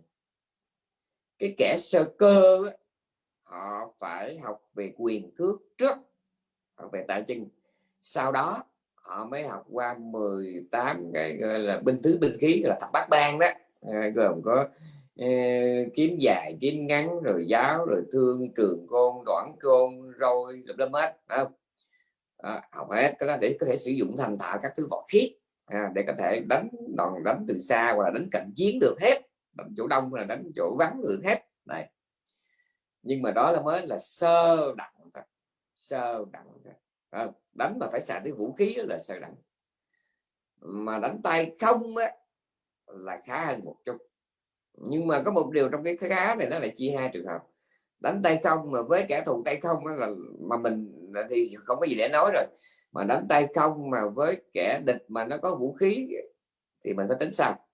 cái kẻ sơ cơ á, họ phải học về quyền cước trước học về tài chân sau đó họ mới học qua 18 cái gọi là binh tứ binh khí là thập bát ban đó. À, gồm có ờ, kiếm dài kiếm ngắn rồi giáo rồi thương trường côn đoạn côn rồi lâm hết không? À, học hết cái đó để có thể sử dụng thành thạo các thứ võ khí à, để có thể đánh đòn đánh từ xa hoặc là đánh cận chiến được hết đánh chỗ đông là đánh chỗ vắng được hết. Này. Nhưng mà đó là mới là sơ đẳng thôi sơ đẳng thôi à, đánh mà phải xài cái vũ khí là sợ đẳng mà đánh tay không á, là khá hơn một chút. Nhưng mà có một điều trong cái khá này nó là chia hai trường hợp. Đánh tay không mà với kẻ thù tay không là mà mình thì không có gì để nói rồi. Mà đánh tay không mà với kẻ địch mà nó có vũ khí thì mình phải tính sao?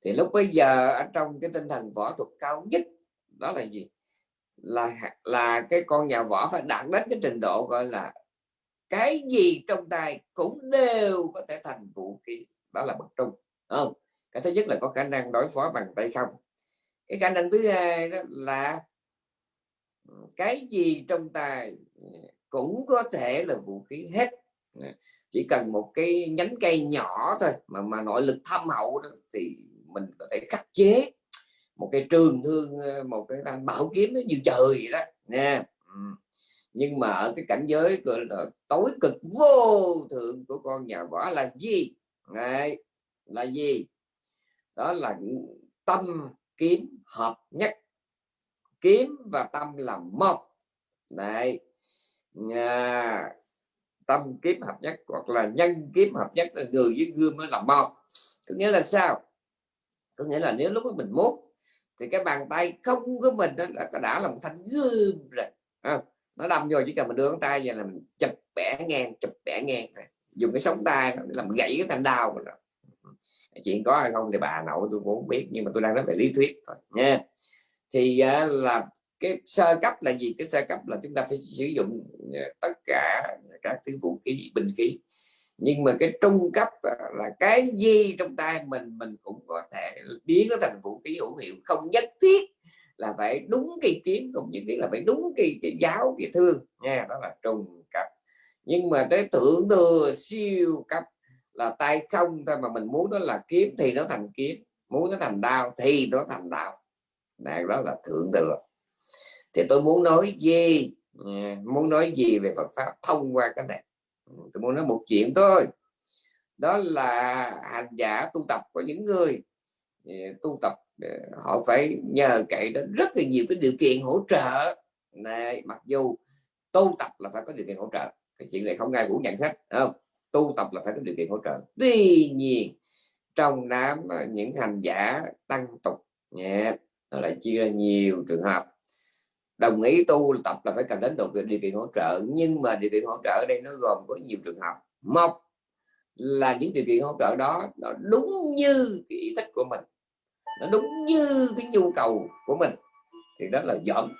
Thì lúc bây giờ ở trong cái tinh thần võ thuật cao nhất đó là gì? Là là cái con nhà võ phải đạt đến cái trình độ gọi là cái gì trong tay cũng đều có thể thành vũ khí. Đó là bậc trung không? Cái thứ nhất là có khả năng đối phó bằng tay không. Cái khả năng thứ hai đó là cái gì trong tay ừ, cũng có thể là vũ khí hết. Chỉ cần một cái nhánh cây nhỏ thôi mà mà nội lực thâm hậu đó, thì mình có thể khắc chế một cái trường thương ờ, một cái thanh bảo kiếm nó như trời vậy đó. Nha nhưng mà ở cái cảnh giới gọi là tối cực vô thượng của con nhà võ là gì? Đấy, là gì? Đó là tâm kiếm hợp nhất. Kiếm và tâm là một. Đấy. À, tâm kiếm hợp nhất hoặc là nhân kiếm hợp nhất là người với gương mới là một. Có nghĩa là sao? Có nghĩa là nếu lúc đó mình muốn thì cái bàn tay không của mình đó là đã là một thanh gươm rồi à, nó đâm vô chỉ cần mình đưa ngón tay vậy là mình chụp bẻ ngang chụp bẻ ngang dùng cái sống tay làm gãy cái thanh đau rồi. Chuyện có hay không thì bà nội tôi cũng không biết nhưng mà tôi đang nói về lý thuyết thôi nha. Thì uh, là cái sơ cấp là gì? Cái sơ cấp là chúng ta phải sử dụng à, tất cả các thứ vũ khí bình khí. Nhưng mà cái trung cấp à, là cái gì trong tay mình mình cũng có thể biến nó thành vũ khí hữu hiệu không nhất thiết là phải đúng cái kiếm cũng như kiến là phải đúng cái cái giáo, cái thương. Nha đó là trùng cấp nhưng mà tới thượng thừa siêu cấp là tay không thôi, mà mình muốn nó là kiếm thì nó thành kiếm, muốn nó thành đao thì nó thành đao. Này, đó là thượng thừa thì tôi muốn nói gì? Muốn nói gì về Phật pháp thông qua cái này? Ừ, tôi muốn nói một chuyện thôi. Đó là hành giả tu tập của những người ừ, tu tập Ờ, họ phải nhờ cậy đến rất là nhiều cái điều kiện hỗ trợ. Này mặc dù tu tập là phải có điều kiện hỗ trợ cái chuyện này không ai cũng nhận hết không? Tu tập là phải có điều kiện hỗ trợ. Tuy nhiên trong đám ờ, những hành giả tăng tục nhé nó lại chia ra nhiều trường hợp. Đồng ý tu tập là phải cần đến điều kiện, điều kiện hỗ trợ nhưng mà điều kiện hỗ trợ ở đây nó gồm có nhiều trường hợp. Một là những điều kiện hỗ trợ đó nó đúng như cái ý thích của mình nó đúng như cái nhu cầu của mình. Thì đó là dọn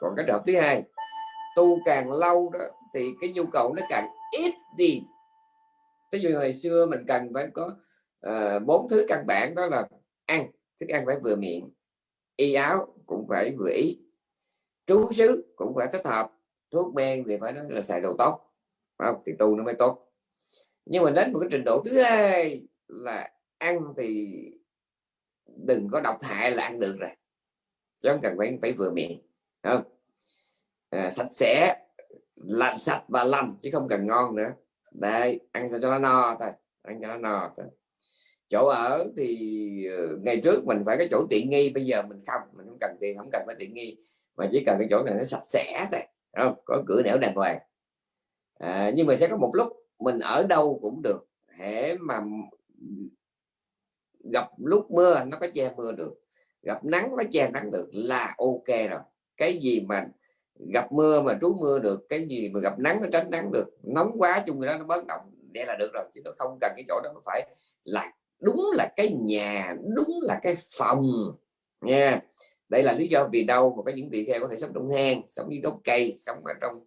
còn cái trường thứ hai tu càng lâu đó thì cái nhu cầu nó càng ít đi. Ví dụ ngày xưa mình cần phải có ờ, bốn uh, thứ căn bản đó là ăn thức ăn phải vừa miệng y áo cũng phải vừa ý trú xứ cũng phải thích hợp thuốc men thì phải nói là xài đồ tốt không? thì tu nó mới tốt. Nhưng mà đến một cái trình độ thứ hai là ăn thì đừng có độc hại là ăn được rồi. Chứ không cần phải phải vừa miệng không? À, sạch sẽ làm sạch và lành chứ không cần ngon nữa. Đây ăn sao cho nó no thôi ăn cho nó no thôi. Chỗ ở thì ờ, ngày trước mình phải cái chỗ tiện nghi bây giờ mình không mình không cần tiền không cần phải tiện nghi mà chỉ cần cái chỗ này nó sạch sẽ thôi không? Có cửa nẻo đàng hoàng. À, nhưng mà sẽ có một lúc mình ở đâu cũng được hễ mà gặp lúc mưa nó có che mưa được gặp nắng nó che nắng được là ok rồi. Cái gì mà gặp mưa mà trú mưa được cái gì mà gặp nắng nó tránh nắng được nóng quá chung đó nó bớt động để là được rồi. Chứ nó không cần cái chỗ đó phải là đúng là cái nhà đúng là cái phòng nha. Đây là lý do vì đâu mà có những vị kia có thể sống trong hang sống dưới gốc cây sống ở trong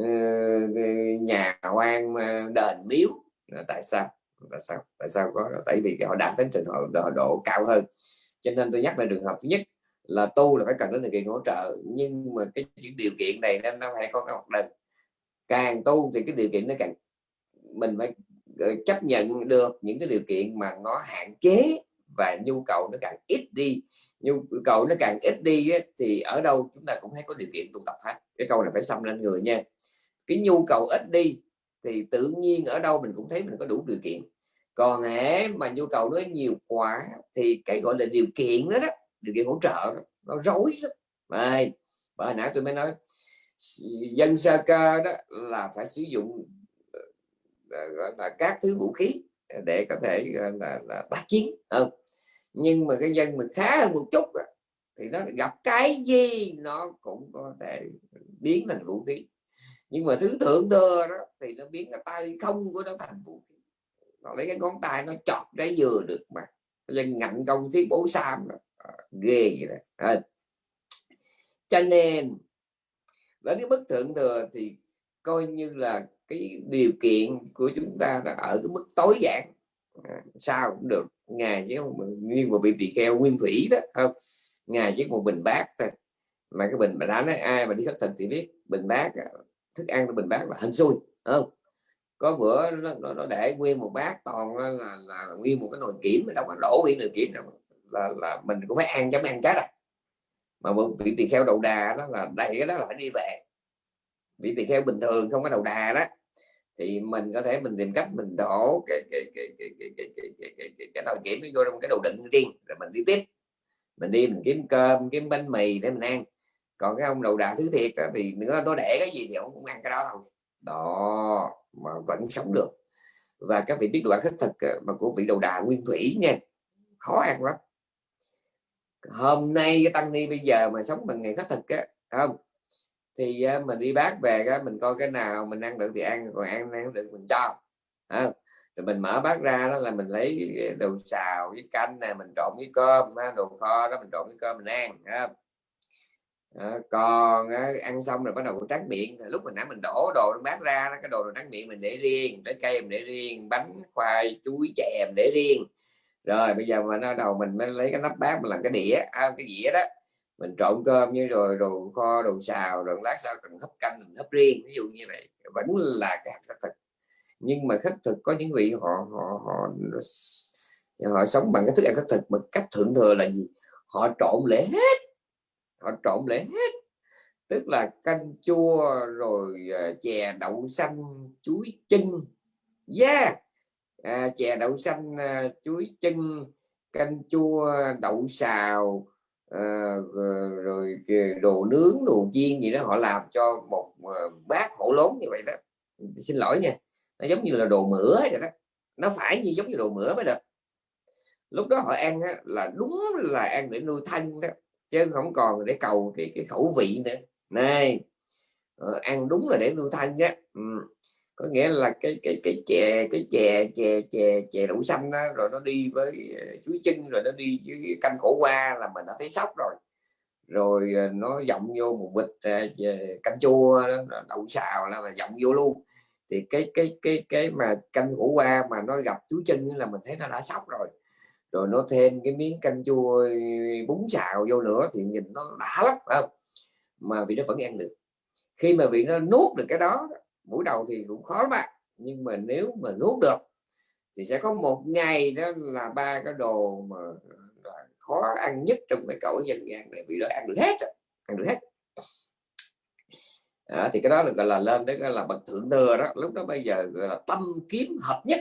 uh, nhà quan đền miếu. Tại sao? Tại sao? Tại sao có? Tại vì họ đạt đến trình độ, độ, độ cao hơn. Cho nên tôi nhắc lại trường hợp thứ nhất là tu là phải cần đến điều kiện hỗ trợ nhưng mà cái những điều kiện này nên nó phải có cái lần càng tu thì cái điều kiện nó càng mình phải ờ, chấp nhận được những cái điều kiện mà nó hạn chế và nhu cầu nó càng ít đi. Nhu cầu nó càng ít đi ấy, thì ở đâu chúng ta cũng thấy có điều kiện tu tập hết. Cái câu này phải xâm lên người nha. Cái nhu cầu ít đi thì tự nhiên ở đâu mình cũng thấy mình có đủ điều kiện. Còn hễ mà nhu cầu nó nhiều quá thì cái gọi là điều kiện đó đó điều kiện hỗ trợ đó, nó rối lắm. Vậy, và hồi nãy tôi mới nói dân sa cơ đó là phải sử dụng ờ, ờ, gọi là các thứ vũ khí để có thể là, là tác chiến không nhưng mà cái dân mình khá hơn một chút đó, thì nó gặp cái gì nó cũng có thể biến thành vũ khí nhưng mà thứ thượng thừa đó thì nó biến cái tay không của nó thành vũ khí. Nó lấy cái ngón tay nó chọc trái dừa được mà. Lên ngạnh công thiết bố sam đó. À, ghê vậy đó. À. cho nên với cái bức thượng thừa thì coi như là cái điều kiện của chúng ta là ở cái mức tối giản. À, sao cũng được. Ngài chứ không như một vị tỳ kheo nguyên thủy đó không? Ngài chỉ một bình bát thôi. Mà cái bình mà đã nói ai mà đi khất thực thì biết bình bát ờ, thức ăn của bình bát là hình xui không có bữa nó, nó, nó để nguyên một bát toàn là, là, là nguyên một cái nồi kiểm đâu có đổ nguyên nồi kiểm đâu là, là mình cũng phải ăn chấm ăn chết à? mà một vị tỳ kheo đầu đà đó là đầy cái đó là phải đi về vị tỳ kheo bình thường không có đầu đà đó thì mình có thể mình tìm cách mình đổ cái cái cái cái cái cái cái cái cái, cái, cái nồi kiểm nó vô trong cái đầu đựng riêng rồi mình đi tiếp mình đi mình kiếm cơm kiếm bánh mì để mình ăn còn cái ông đầu đà thứ thiệt thì nữa nó để cái gì thì ông cũng ăn cái đó thôi. Đó mà vẫn sống được. Và các vị biết đoạn ăn khất thực ờ, mà của vị đầu đà nguyên thủy nha khó ăn lắm. Hôm nay cái tăng ni bây giờ mà sống bằng ngày khất thực á không? Thì ờ, mình đi bác về cái mình coi cái nào mình ăn được thì ăn còn ăn ăn được mình cho à, rồi mình mở bát ra đó là mình lấy ờ, đồ xào với canh này mình trộn với cơm đồ kho đó mình trộn với cơm mình ăn không? À, còn á, ăn xong rồi bắt đầu tráng miệng. Lúc mình nãy mình đổ đồ nó bát ra cái đồ tráng miệng mình để riêng trái cây mình để riêng bánh khoai chuối chè để riêng. Rồi bây giờ mà nó đầu mình mới lấy cái nắp bát mình làm cái đĩa à, cái dĩa đó mình trộn cơm như rồi đồ kho đồ xào rồi lát sau cần hấp canh mình hấp riêng ví dụ như vậy. Vẫn là cái hạt thực. Nhưng mà khất thực có những vị họ họ họ họ sống bằng cái thức ăn khất thực mà cách thượng thừa là gì? Họ trộn lễ hết họ trộn lại hết. Tức là canh chua rồi ờ, chè đậu xanh chuối chân yeah! À, chè đậu xanh ờ, chuối chân canh chua đậu xào à, rồi đồ nướng đồ chiên gì đó họ làm cho một bát hổ lốn như vậy đó. Xin lỗi nha nó giống như là đồ mửa vậy đó. Nó phải như giống như đồ mửa mới được. Lúc đó họ ăn á, là đúng là ăn để nuôi thân đó chứ không còn để cầu cái, cái khẩu vị nữa. Này ờ, ăn đúng là để nuôi thanh á. Ừ. có nghĩa là cái cái cái chè cái chè chè chè chè đậu xanh đó, rồi nó đi với ờ, chuối chân rồi nó đi với canh khổ qua là mình đã thấy sốc rồi. Rồi ờ, nó dọng vô một bịch ờ, canh chua đó, đậu xào là mà dọng vô luôn. Thì cái cái cái cái mà canh khổ qua mà nó gặp chuối chân là mình thấy nó đã sốc rồi rồi nó thêm cái miếng canh chua bún xào vô nữa thì nhìn nó đã lắm không? mà vì nó vẫn ăn được. Khi mà vị nó nuốt được cái đó buổi đầu thì cũng khó lắm bạn. Nhưng mà nếu mà nuốt được thì sẽ có một ngày đó là ba cái đồ mà à, khó ăn nhất trong cái cõi dân gian này. Bị nó ăn được hết ăn được hết. À, thì cái đó được gọi là lên đấy là bậc thượng thừa đó. Lúc đó bây giờ gọi là tâm kiếm hợp nhất.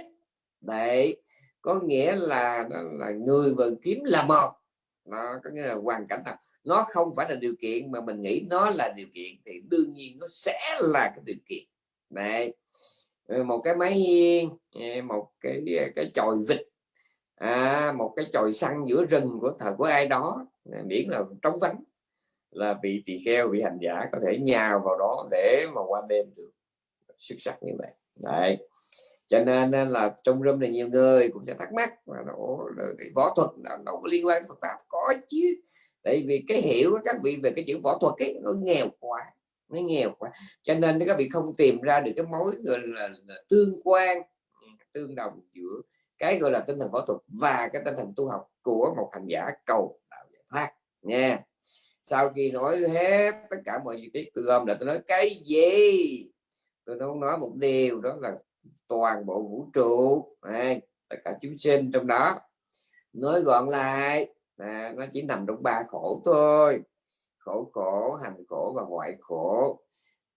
Đấy có nghĩa là là người và kiếm là một. Nó có nghĩa là hoàn cảnh nào. Nó không phải là điều kiện mà mình nghĩ nó là điều kiện thì đương nhiên nó sẽ là cái điều kiện. Này một cái máy hiên một cái cái chòi vịt. À, một cái chòi xăng giữa rừng của thời của ai đó. Miễn là trống vắng. Là vị tỳ kheo vị hành giả có thể nhào vào đó để mà qua đêm được. Xuất sắc như vậy. Đấy cho nên là trong room này nhiều người cũng sẽ thắc mắc mà nó cái võ thuật nó có liên quan Phật pháp? Có chứ. Tại vì cái hiểu của các vị về cái chữ võ thuật ấy nó nghèo quá nó nghèo quá. Cho nên các vị không tìm ra được cái mối gọi là, là tương quan ừ, tương đồng giữa cái gọi là tinh thần võ thuật và cái tinh thần tu học của một hành giả cầu đạo giải thoát nha. Sau khi nói hết tất cả mọi chi tiết tôi gom là tôi nói cái gì? Tôi đâu nói một điều đó là toàn bộ vũ trụ. Này, tất cả chúng sinh trong đó. Nói gọn lại à, nó chỉ nằm trong ba khổ thôi. Khổ khổ hành khổ và ngoại khổ.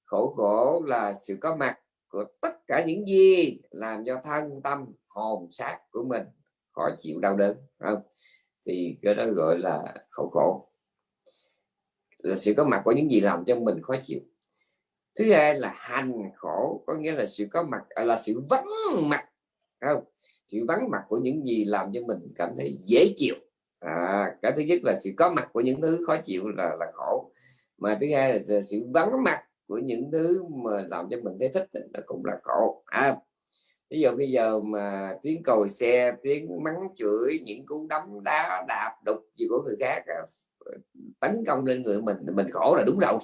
Khổ khổ là sự có mặt của tất cả những gì làm cho thân tâm hồn xác của mình khó chịu đau đớn không? Thì cái đó gọi là khổ khổ. Là sự có mặt của những gì làm cho mình khó chịu thứ hai là hành khổ có nghĩa là sự có mặt à, là sự vắng mặt không? Sự vắng mặt của những gì làm cho mình cảm thấy dễ chịu. À, cái thứ nhất là sự có mặt của những thứ khó chịu là là khổ. Mà thứ hai là sự vắng mặt của những thứ mà làm cho mình thấy thích nó cũng là khổ. À, ví dụ bây giờ mà tiếng còi xe tiếng mắng chửi những cú đấm đá đạp đục gì của người khác à, tấn công lên người mình mình khổ là đúng rồi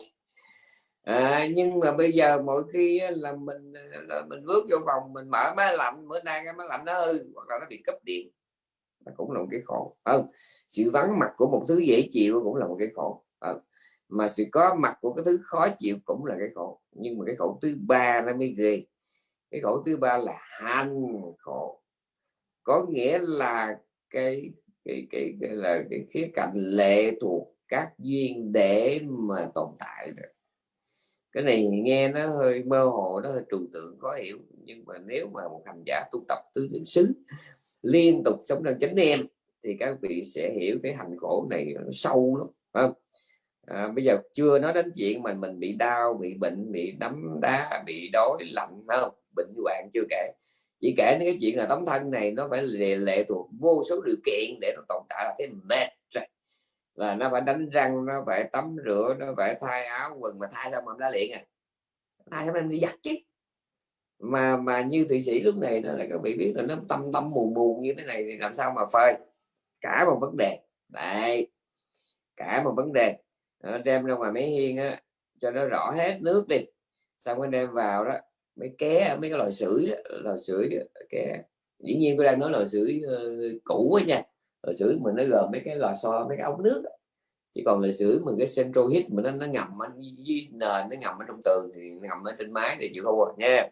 à, nhưng mà bây giờ mỗi khi là mình à, là mình bước vô phòng mình mở máy lạnh bữa nay cái máy lạnh nó hư hoặc là nó bị cấp điện. Nó cũng là một cái khổ. Không sự vắng mặt của một thứ dễ chịu cũng là một cái khổ. À, mà sự có mặt của cái thứ khó chịu cũng là cái khổ. Nhưng mà cái khổ thứ ba nó mới ghê. Cái khổ thứ ba là hành khổ. Có nghĩa là cái cái cái, cái là cái khía cạnh lệ thuộc các duyên để mà tồn tại rồi cái này nghe nó hơi mơ hồ nó hơi trừu tượng khó hiểu. Nhưng mà nếu mà một hành giả tu tập tứ niệm xứ liên tục sống trong chánh niệm thì các vị sẽ hiểu cái hành khổ này nó sâu lắm không? À, bây giờ chưa nói đến chuyện mà mình bị đau bị bệnh bị đấm đá bị đói lạnh không? Bệnh hoạn chưa kể. Chỉ kể đến cái chuyện là tấm thân này nó phải lệ, lệ thuộc vô số điều kiện để nó tồn tại là thế mệt là nó phải đánh răng nó phải tắm rửa nó phải thay áo quần mà thay xong mà đã liền à? Thay xong em đi giặt chứ? Mà mà như thụy sĩ lúc này nó lại các vị biết là nó tâm tâm buồn buồn như thế này thì làm sao mà phơi? Cả một vấn đề. Đấy. Cả một vấn đề. Nó đem ra ngoài máy hiên á cho nó rõ hết nước đi. Xong anh đem vào đó mấy ké mấy cái loại sưởi loại sưởi ké. Dĩ nhiên tôi đang nói loại sưởi uh, cũ ấy nha lịch sử mình nó gồm mấy cái lò xo mấy cái ống nước chỉ còn lịch sử mình cái central heat mình nó, nó ngầm ở dưới nền nó ngầm ở trong tường thì ngầm ở trên mái thì chịu thua à, nha.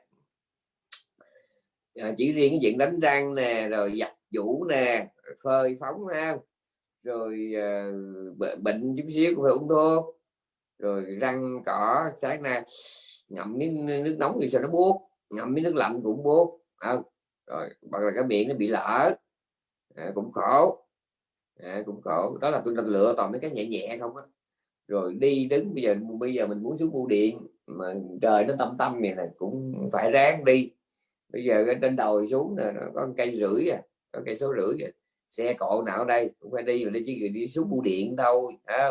À, chỉ riêng cái chuyện đánh răng nè rồi giặt vũ nè phơi phóng ha. Rồi uh, bệnh chút xíu cũng phải uống thuốc. Rồi răng cỏ sáng nay ngậm miếng nước nóng thì sao nó buốt ngậm miếng nước lạnh cũng buốt. À, rồi hoặc là cái miệng nó bị lở à, cũng khổ. À, cũng khổ. Đó là tôi đang lựa toàn mấy cái nhẹ nhẹ không á. Rồi đi đứng bây giờ bây giờ mình muốn xuống bưu điện mà trời nó tâm tâm này là cũng phải ráng đi. Bây giờ trên đầu xuống nè nó có cây rưỡi à có cây số rưỡi à. xe cộ nào đây cũng phải đi mà đi chứ đi xuống bưu điện đâu, à,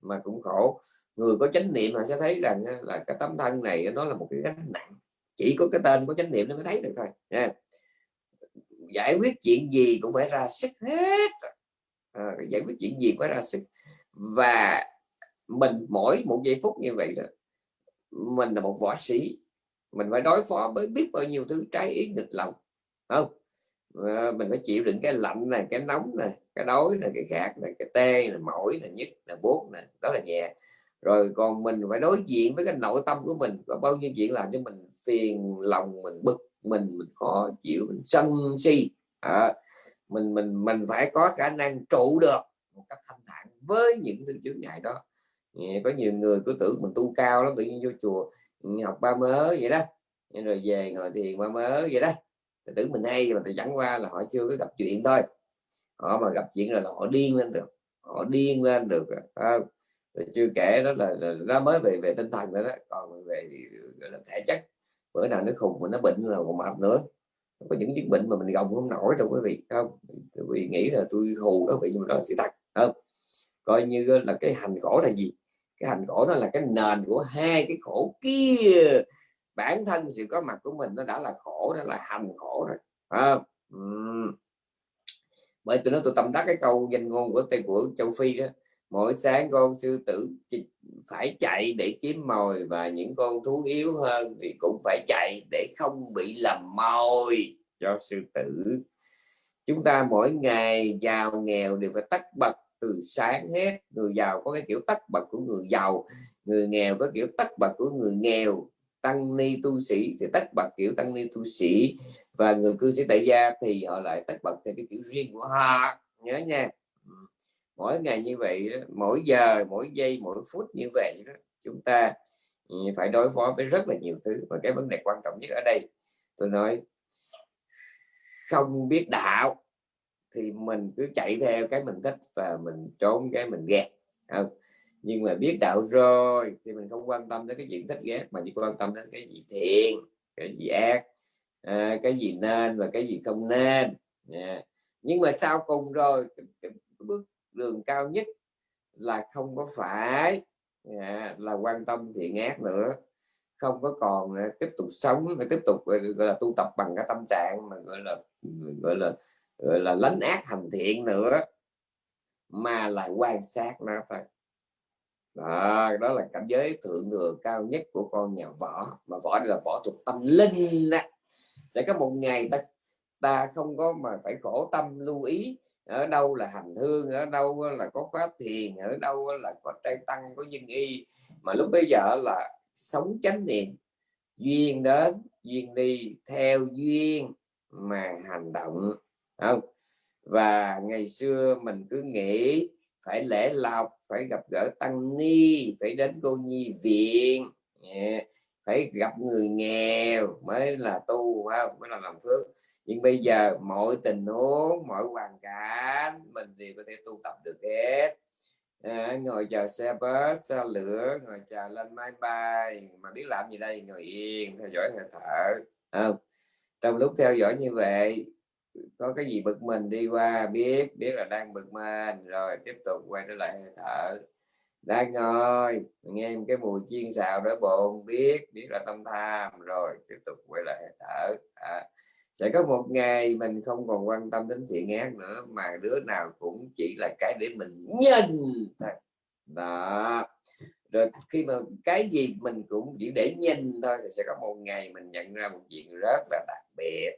mà cũng khổ. Người có chánh niệm họ sẽ thấy rằng là cái tấm thân này nó là một cái gánh nặng. Chỉ có cái tên có chánh niệm nó mới thấy được thôi nha giải quyết chuyện gì cũng phải ra sức hết à, giải quyết chuyện gì phải ra sức. Và mình mỗi một giây phút như vậy đó mình là một võ sĩ mình phải đối phó với biết bao nhiêu thứ trái ý nghịch lòng không? À, mình phải chịu đựng cái lạnh này cái nóng này cái đói này cái khát này cái tê này mỏi này nhức là buốt này đó là nhẹ. Rồi còn mình phải đối diện với cái nội tâm của mình có bao nhiêu chuyện làm cho mình phiền lòng mình bực mình mình khó chịu mình sân si. À, mình mình mình phải có khả năng trụ được một cách thanh thản với những thứ chướng ngại đó. Có nhiều người cứ tưởng mình tu cao lắm tự nhiên vô chùa ừ, học ba mớ vậy đó. Rồi về ngồi thiền ba mớ vậy đó. Tưởng mình hay mà chẳng qua là họ chưa có gặp chuyện thôi. Họ mà gặp chuyện rồi là họ điên lên được họ điên lên được rồi chưa kể đó là, là nó mới về về tinh thần nữa đó còn về gọi là thể chất bữa nào nó khùng mà nó bệnh là còn mệt nữa. Có những chứng bệnh mà mình gồng không nổi đâu quý vị không? Vì nghĩ là tôi hù các vị nhưng mà đó là sự thật không? Coi như là cái hành khổ là gì? Cái hành khổ nó là cái nền của hai cái khổ kia. Bản thân sự có mặt của mình nó đã là khổ đó là hành khổ rồi không? Bởi tôi nói tôi tâm đắc cái câu danh ngôn của tây của châu phi đó mỗi sáng con sư tử phải chạy để kiếm mồi và những con thú yếu hơn thì cũng phải chạy để không bị lầm mồi cho sư tử. Chúng ta mỗi ngày giàu nghèo đều phải tắt bật từ sáng hết. Người giàu có cái kiểu tắt bật của người giàu, người nghèo có kiểu tắt bật của người nghèo. Tăng ni tu sĩ thì tắt bật kiểu tăng ni tu sĩ và người cư sĩ tại gia thì họ lại tắt bật theo cái kiểu riêng của họ. Nhớ nha mỗi ngày như vậy mỗi giờ mỗi giây mỗi phút như vậy đó, chúng ta ừ, phải đối phó với rất là nhiều thứ và cái vấn đề quan trọng nhất ở đây tôi nói không biết đạo thì mình cứ chạy theo cái mình thích và mình trốn cái mình ghét không? nhưng mà biết đạo rồi thì mình không quan tâm đến cái chuyện thích ghét mà chỉ quan tâm đến cái gì thiện cái gì ác à, cái gì nên và cái gì không nên yeah. nhưng mà sau cùng rồi cái, cái bước đường cao nhất là không có phải à, là quan tâm thiện ác nữa không có còn à, tiếp tục sống và tiếp tục gọi là tu tập bằng cái tâm trạng mà gọi là gọi là gọi là lánh ác hành thiện nữa mà là quan sát nó thôi đó, đó là cảnh giới thượng thừa cao nhất của con nhà võ mà võ đây là võ thuộc tâm linh đó. sẽ có một ngày ta ta không có mà phải khổ tâm lưu ý ở đâu là hành hương, ở đâu là có khóa thiền, ở đâu là có trai tăng, có nhân y. Mà lúc bây giờ là sống chánh niệm, duyên đến, duyên đi, theo duyên mà hành động, không? Và ngày xưa mình cứ nghĩ phải lễ lọc phải gặp gỡ tăng ni, phải đến cô nhi viện, yeah phải gặp người nghèo mới là tu không? Mới là làm phước. Nhưng bây giờ mọi tình huống mọi hoàn cảnh mình thì có thể tu tập được hết. À, ngồi chờ xe bus xe lửa ngồi chờ lên máy bay. Mà biết làm gì đây? Ngồi yên theo dõi hơi thở. Không trong lúc theo dõi như vậy có cái gì bực mình đi qua biết biết là đang bực mình rồi tiếp tục quay trở lại hơi thở đang ngồi nghe cái mùi chiên xào đỡ bồn biết biết là tâm tham. Rồi tiếp tục quay lại thở. À, sẽ có một ngày mình không còn quan tâm đến thiện ác nữa mà đứa nào cũng chỉ là cái để mình nhìn thôi. Đó. Rồi khi mà cái gì mình cũng chỉ để nhìn thôi thì sẽ có một ngày mình nhận ra một chuyện rất là đặc biệt.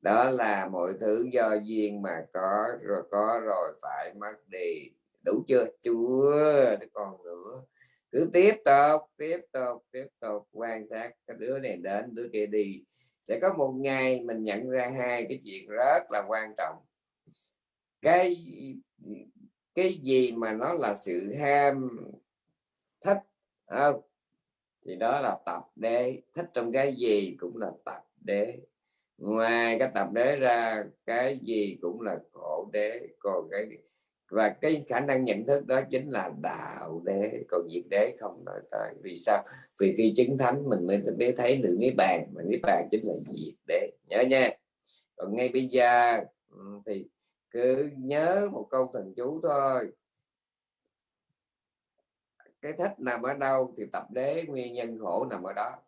Đó là mọi thứ do duyên mà có rồi có rồi phải mất đi đủ chưa? Chưa còn nữa. Cứ tiếp tục tiếp tục tiếp tục. Quan sát cái đứa này đến, đứa kia đi. Sẽ có một ngày mình nhận ra hai cái chuyện rất là quan trọng. Cái cái gì mà nó là sự ham thích không thì đó là tập đế. Thích trong cái gì cũng là tập đế. Ngoài cái tập đế ra, cái gì cũng là khổ đế. Còn cái và cái khả năng nhận thức đó chính là đạo đế còn diệt đế không nói tới. Vì sao? Vì khi chứng thánh mình mới biết thấy được niết bàn, mà niết bàn chính là diệt đế. Nhớ nha. Còn ngay bây giờ thì cứ nhớ một câu thần chú thôi. Cái thích nằm ở đâu thì tập đế, nguyên nhân khổ nằm ở đó.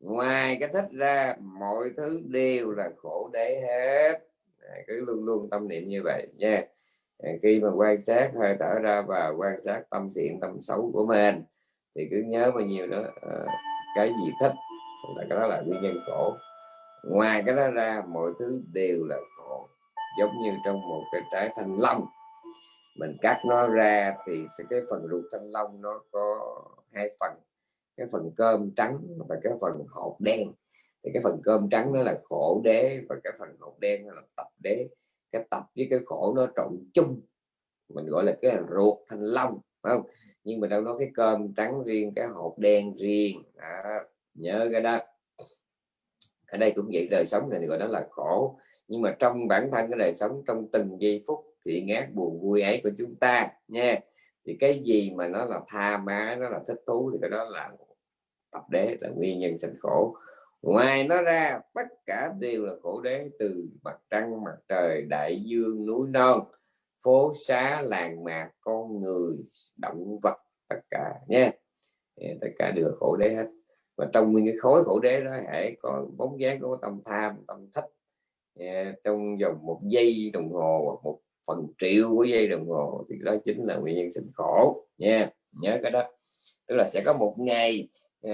Ngoài cái thích ra, mọi thứ đều là khổ đế hết. Cứ luôn luôn tâm niệm như vậy nha khi mà quan sát hơi thở ra và quan sát tâm thiện, tâm xấu của mình, thì cứ nhớ bao nhiêu đó ờ, cái gì thích, là cái đó là nguyên nhân khổ. Ngoài cái đó ra, mọi thứ đều là khổ, giống như trong một cái trái thanh long. Mình cắt nó ra thì cái phần ruột thanh long nó có hai phần, cái phần cơm trắng và cái phần hột đen. Thì cái phần cơm trắng nó là khổ đế và cái phần hột đen là tập đế cái tập với cái khổ nó trộn chung. Mình gọi là cái ruột thanh long không? Nhưng mà đâu nói cái cơm trắng riêng cái hột đen riêng à, nhớ cái đó. Ở đây cũng vậy đời sống này gọi đó là khổ. Nhưng mà trong bản thân cái đời sống trong từng giây phút thì ngát buồn vui ấy của chúng ta nha. Thì cái gì mà nó là tha má nó là thích thú thì cái đó là tập đế là nguyên nhân sinh khổ ngoài nó ra, tất cả đều là khổ đế từ mặt trăng, mặt trời, đại dương, núi non, phố xá, làng mạc, con người, động vật, tất cả nha tất cả đều là khổ đế hết. Và trong nguyên cái khối khổ đế đó hãy có bóng dáng của tâm tham, tâm thích trong vòng một giây đồng hồ hoặc một phần triệu của giây đồng hồ thì đó chính là nguyên nhân sinh khổ nha nhớ cái đó. Tức là sẽ có một ngày Ờ,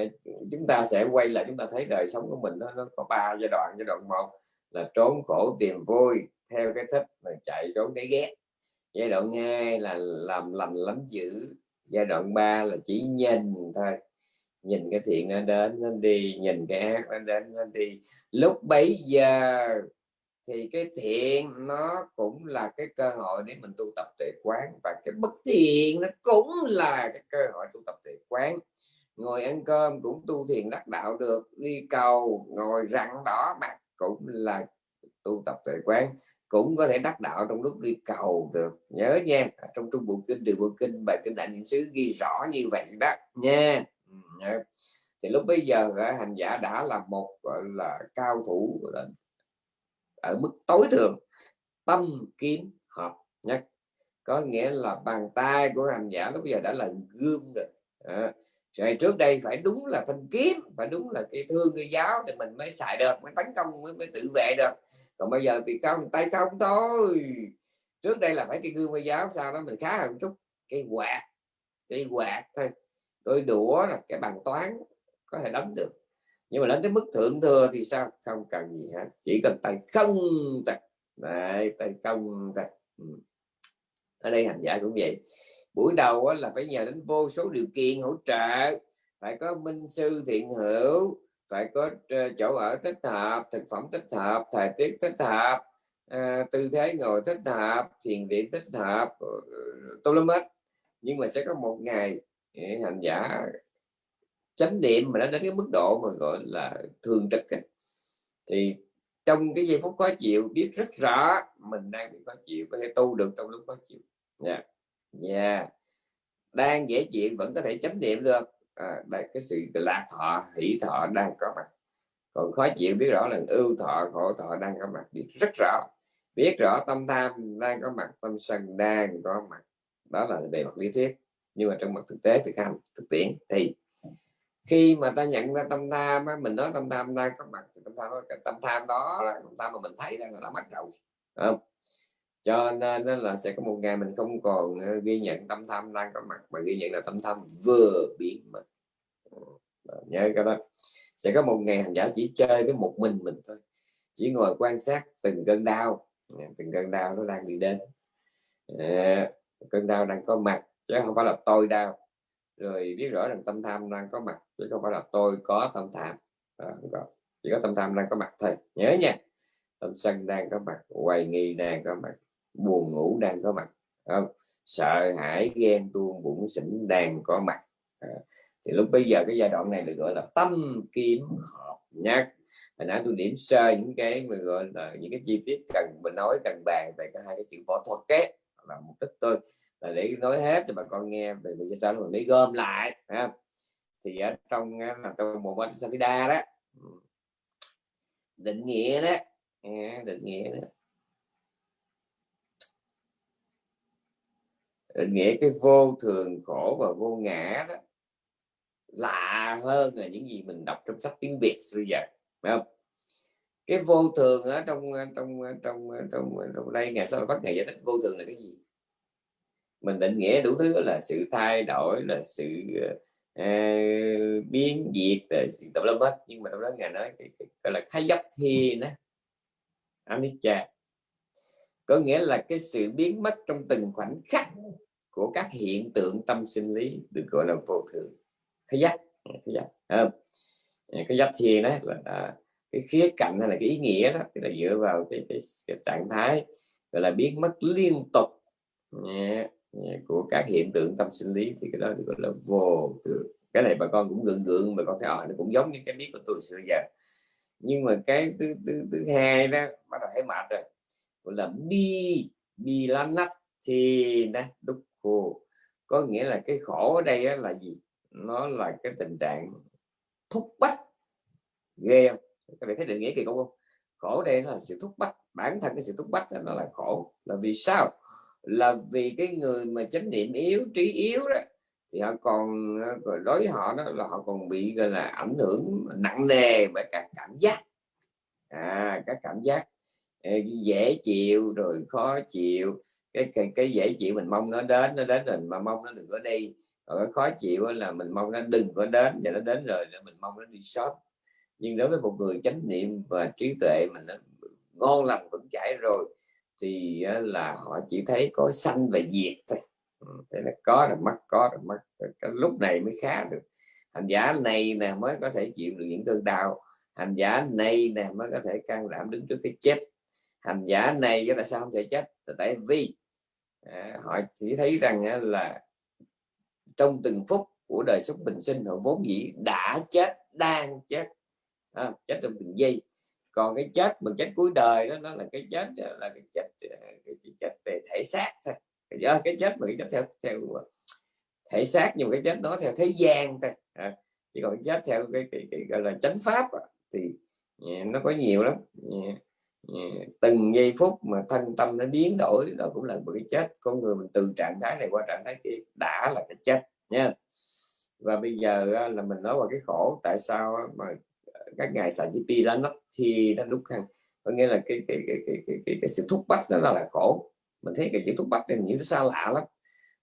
chúng ta sẽ quay lại chúng ta thấy đời sống của mình nó, nó có ba giai đoạn. Giai đoạn một là trốn khổ tìm vui theo cái thích mà chạy trốn cái ghét. Giai đoạn hai là làm lành lắm dữ. Giai đoạn 3 là chỉ nhìn thôi. Nhìn cái thiện nó đến nó đi. Nhìn cái ác nó đến nó đi. Lúc bấy giờ thì cái thiện nó cũng là cái cơ hội để mình tu tập tuệ quán. Và cái bất thiện nó cũng là cái cơ hội tu tập tuệ quán ngồi ăn cơm cũng tu thiền đắc đạo được đi cầu ngồi rặn đỏ mặt cũng là tu tập tuệ quán cũng có thể đắc đạo trong lúc đi cầu được. Nhớ nha trong trung bộ kinh điều bộ kinh bài kinh đại niệm xứ ghi rõ như vậy đó nha. Ừ, Thì lúc bây giờ hành giả đã là một gọi là cao thủ ở mức tối thượng tâm kiến hợp nhất. Có nghĩa là bàn tay của hành giả lúc bây giờ đã là gương rồi à, rồi trước đây phải đúng là thanh kiếm phải đúng là cái thương cái giáo thì mình mới xài được mới tấn công mới, mới tự vệ được. Còn bây giờ thì không tay không thôi. Trước đây là phải cái gương với giáo sau đó mình khá hơn chút cái quạt cái quạt thôi. Đôi đũa là cái bàn toán có thể đánh được. Nhưng mà đến cái mức thượng thừa thì sao? Không cần gì hết chỉ cần tay không tay. Đấy, tay không tay. Ừ. Ở đây hành giả cũng vậy buổi đầu là phải nhờ đến vô số điều kiện hỗ trợ phải có minh sư thiện hữu phải có ờ, chỗ ở thích hợp thực phẩm thích hợp thời tiết thích hợp à, tư thế ngồi thích hợp thiền viện thích hợp ờ, tôi lắm hết nhưng mà sẽ có một ngày hành giả chánh niệm mà nó đến cái mức độ mà gọi là thường trực ấy. thì trong cái giây phút khó chịu biết rất rõ mình đang bị khó chịu có thể tu được trong lúc khó chịu nha yeah yeah. đang dễ chịu vẫn có thể chánh niệm được. À, đây cái sự lạc thọ hỷ thọ đang có mặt. Còn khó chịu biết rõ là ưu thọ khổ thọ đang có mặt. Biết rất rõ. Biết rõ tâm tham đang có mặt tâm sân đang có mặt. Đó là về mặt lý thuyết. Nhưng mà trong mặt thực tế thực hành thực tiễn thì khi mà ta nhận ra tâm tham mình nói tâm tham đang có mặt thì tâm tham tâm tham đó là tâm tham mà mình thấy đang là mất rồi không? Cho nên là sẽ có một ngày mình không còn ờ, ghi nhận tâm tham đang có mặt mà ghi nhận là tâm tham vừa biến mất. Ờ, nhớ cái đó. Sẽ có một ngày hành giả chỉ chơi với một mình mình thôi chỉ ngồi quan sát từng cơn đau. Ờ, từng cơn đau nó đang đi đến. À, cơn đau đang có mặt chứ không phải là tôi đau. Rồi biết rõ rằng tâm tham đang có mặt chứ không phải là tôi có tâm tham. À, có. chỉ có tâm tham đang có mặt thôi. Nhớ nha tâm sân đang có mặt hoài nghi đang có mặt buồn ngủ đang có mặt không? Sợ hãi ghen tuông bụng xỉn đang có mặt. À, thì lúc bây giờ cái giai đoạn này được gọi là tâm kiếm hợp nhá hồi nãy tôi điểm sơ những cái mà gọi là những cái chi tiết cần mình nói cần bàn về cái hai cái chuyện võ thuật kế là mục đích tôi là để nói hết cho bà con nghe về vì sao mình mới gom lại ha. thì ở trong là trong một bánh Savida đó ừ, định nghĩa đó định nghĩa đó. Định nghĩa cái vô thường khổ và vô ngã đó lạ hơn là những gì mình đọc trong sách tiếng Việt bây giờ phải không? Cái vô thường ở trong ờ, trong ờ, trong trong trong đây ngày sau phát ngày giải thích vô thường là cái gì? Mình định nghĩa đủ thứ là sự thay đổi là sự uh, biến diệt là sự tập lâm hết. Nhưng mà trong đó ngài nói cái, cái, gọi là khai dấp thi đó anicca có nghĩa là cái sự biến mất trong từng khoảnh khắc của các hiện tượng tâm sinh lý được gọi là vô thường. Khai giác khai giác. À, cái giác thì đó là à, cái khía cạnh hay là cái ý nghĩa đó thì là dựa vào cái, cái, cái trạng thái gọi là biến mất liên tục yeah, yeah, của các hiện tượng tâm sinh lý thì cái đó được gọi là vô thường. Cái này bà con cũng gượng gượng bà con thấy à, nó cũng giống như cái biết của tôi xưa giờ. Nhưng mà cái thứ, thứ, thứ hai đó bắt đầu thấy mệt rồi gọi là bi bi bilanat thì nè, đúc khô. Có nghĩa là cái khổ ở đây là gì? Nó là cái tình trạng thúc bắt ghê không? Các bạn thấy định nghĩa kỳ không? Khổ đây là sự thúc bắt bản thân cái sự thúc bắt nó là khổ. Là vì sao? Là vì cái người mà chánh niệm yếu, trí yếu đó, thì họ còn ờ, đối với họ đó là họ còn bị, gọi là, ảnh hưởng nặng nề bởi cả cảm giác. À các cảm giác dễ chịu rồi khó chịu. Cái cái, cái dễ chịu mình mong nó đến nó đến rồi mà mong nó đừng có đi. Còn cái khó chịu là mình mong nó đừng có đến và nó đến rồi mình mong nó đi sót nhưng đối với một người chánh niệm và trí tuệ mình nó ngon lành vững chãi rồi thì là họ chỉ thấy có sanh và diệt thôi. Ừ, thế là có rồi mất có rồi mất. Cái lúc này mới khá được. Hành giả này nè mới có thể chịu được những cơn đau. Hành giả này nè mới có thể can đảm đứng trước cái chết hành giả này cái tại sao không thể chết? Tại vì à, họ chỉ thấy rằng à, là trong từng phút của đời sống bình sinh họ vốn dĩ đã chết đang chết à, chết trong từng giây. Còn cái chết mà chết cuối đời đó nó là cái chết à, là cái chết à, cái chết về thể xác thôi. Cái chết mà cái chết theo theo thể xác nhưng cái chết đó theo thế gian thôi à, chỉ còn chết theo cái, cái, cái gọi là chánh pháp thì nó có nhiều lắm. Dạ, từng giây phút mà thân tâm nó biến đổi đó cũng là một cái chết. Con người mình từ trạng thái này qua trạng thái kia đã là cái chết nha và bây giờ là mình nói vào cái khổ tại sao mà ờ, các ngài xài chữ pi ra nó thì nó đúc khăn có nghĩa là cái cái cái cái cái, cái, cái sự thúc bắt đó là, là khổ. Mình thấy cái chữ thúc bắt này nhiều nó xa lạ lắm.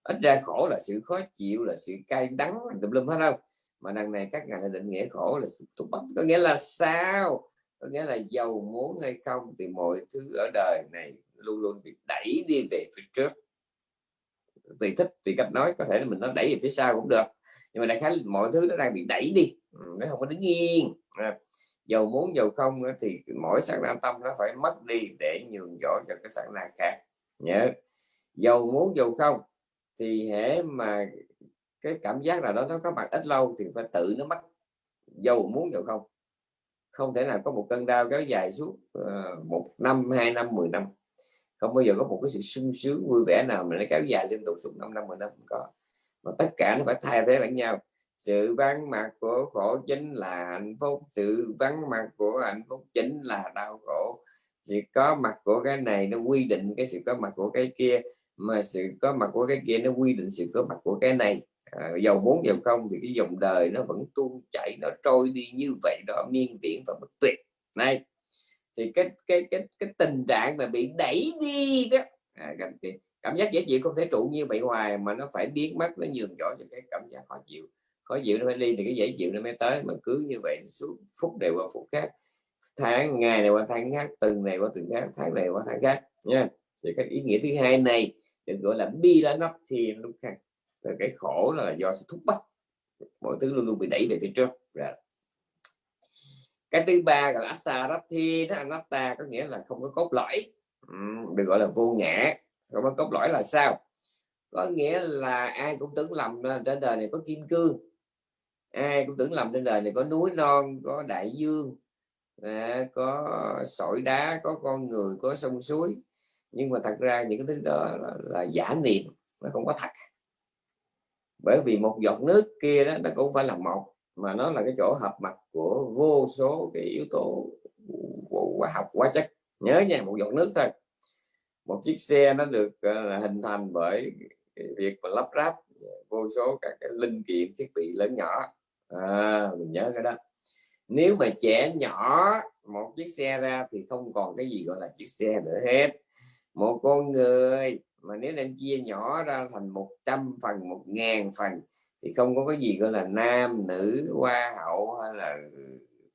Ít ra khổ là sự khó chịu là sự cay đắng tùm lum hết không mà đằng này các ngài định nghĩa khổ là sự thúc bắt có nghĩa là sao? Có nghĩa là giàu muốn hay không thì mọi thứ ở đời này luôn luôn bị đẩy đi về phía trước. Tùy thích tùy cách nói có thể là mình nó đẩy về phía sau cũng được. Nhưng mà đại khái mọi thứ nó đang bị đẩy đi. Ừ, nó không có đứng yên. À, muốn giàu không thì mỗi sáng na tâm nó phải mất đi để nhường chỗ cho cái sắc na khác. Nhớ giàu muốn giàu không thì hễ mà cái cảm giác là đó nó có mặt ít lâu thì phải tự nó mất. Giàu muốn giàu không không thể nào có một cơn đau kéo dài suốt uh, một năm hai năm mười năm. Không bao giờ có một cái sự sung sướng vui vẻ nào mà nó kéo dài liên tục suốt 5 năm mười năm không có. Mà tất cả nó phải thay thế lẫn nhau. Sự vắng mặt của khổ chính là hạnh phúc. Sự vắng mặt của hạnh phúc chính là đau khổ. Sự có mặt của cái này nó quy định cái sự có mặt của cái kia mà sự có mặt của cái kia nó quy định sự có mặt của cái này. Ờ, à, dầu muốn dầu không thì cái dòng đời nó vẫn tuôn chảy nó trôi đi như vậy đó miên tiễn và bất tuyệt. Này thì cái cái cái cái tình trạng mà bị đẩy đi đó à, cảm, cảm giác dễ chịu không thể trụ như vậy hoài mà nó phải biến mất nó nhường chỗ cho cái cảm giác khó chịu. Khó chịu nó phải đi thì cái dễ chịu nó mới tới mà cứ như vậy suốt phút đều qua phút khác tháng ngày này qua tháng khác tuần này qua tuần khác tháng này qua tháng khác nha. Thì cái ý nghĩa thứ hai này được gọi là bi lá nắp thì lúc khác thì cái khổ là do sự thúc bắt mọi thứ luôn luôn bị đẩy về phía trước. Rồi cái thứ ba là asarathi đó anatta có nghĩa là không có cốt lõi. Được gọi là vô ngã. Không có cốt lõi là sao? Có nghĩa là ai cũng tưởng lầm trên đời này có kim cương. Ai cũng tưởng lầm trên đời này có núi non có đại dương à, có sỏi đá có con người có sông suối. Nhưng mà thật ra những cái thứ đó là, là giả niệm nó không có thật bởi vì một giọt nước kia đó nó cũng phải là một mà nó là cái chỗ hợp mặt của vô số cái yếu tố hóa học hóa chất. Nhớ nha một giọt nước thôi. Một chiếc xe nó được uh, hình thành bởi việc mà lắp ráp vô số các cái linh kiện thiết bị lớn nhỏ. À, mình nhớ cái đó. Nếu mà trẻ nhỏ một chiếc xe ra thì không còn cái gì gọi là chiếc xe nữa hết. Một con người mà nếu đem chia nhỏ ra thành 100 phần một ngàn phần thì không có cái gì gọi là nam nữ hoa hậu hay là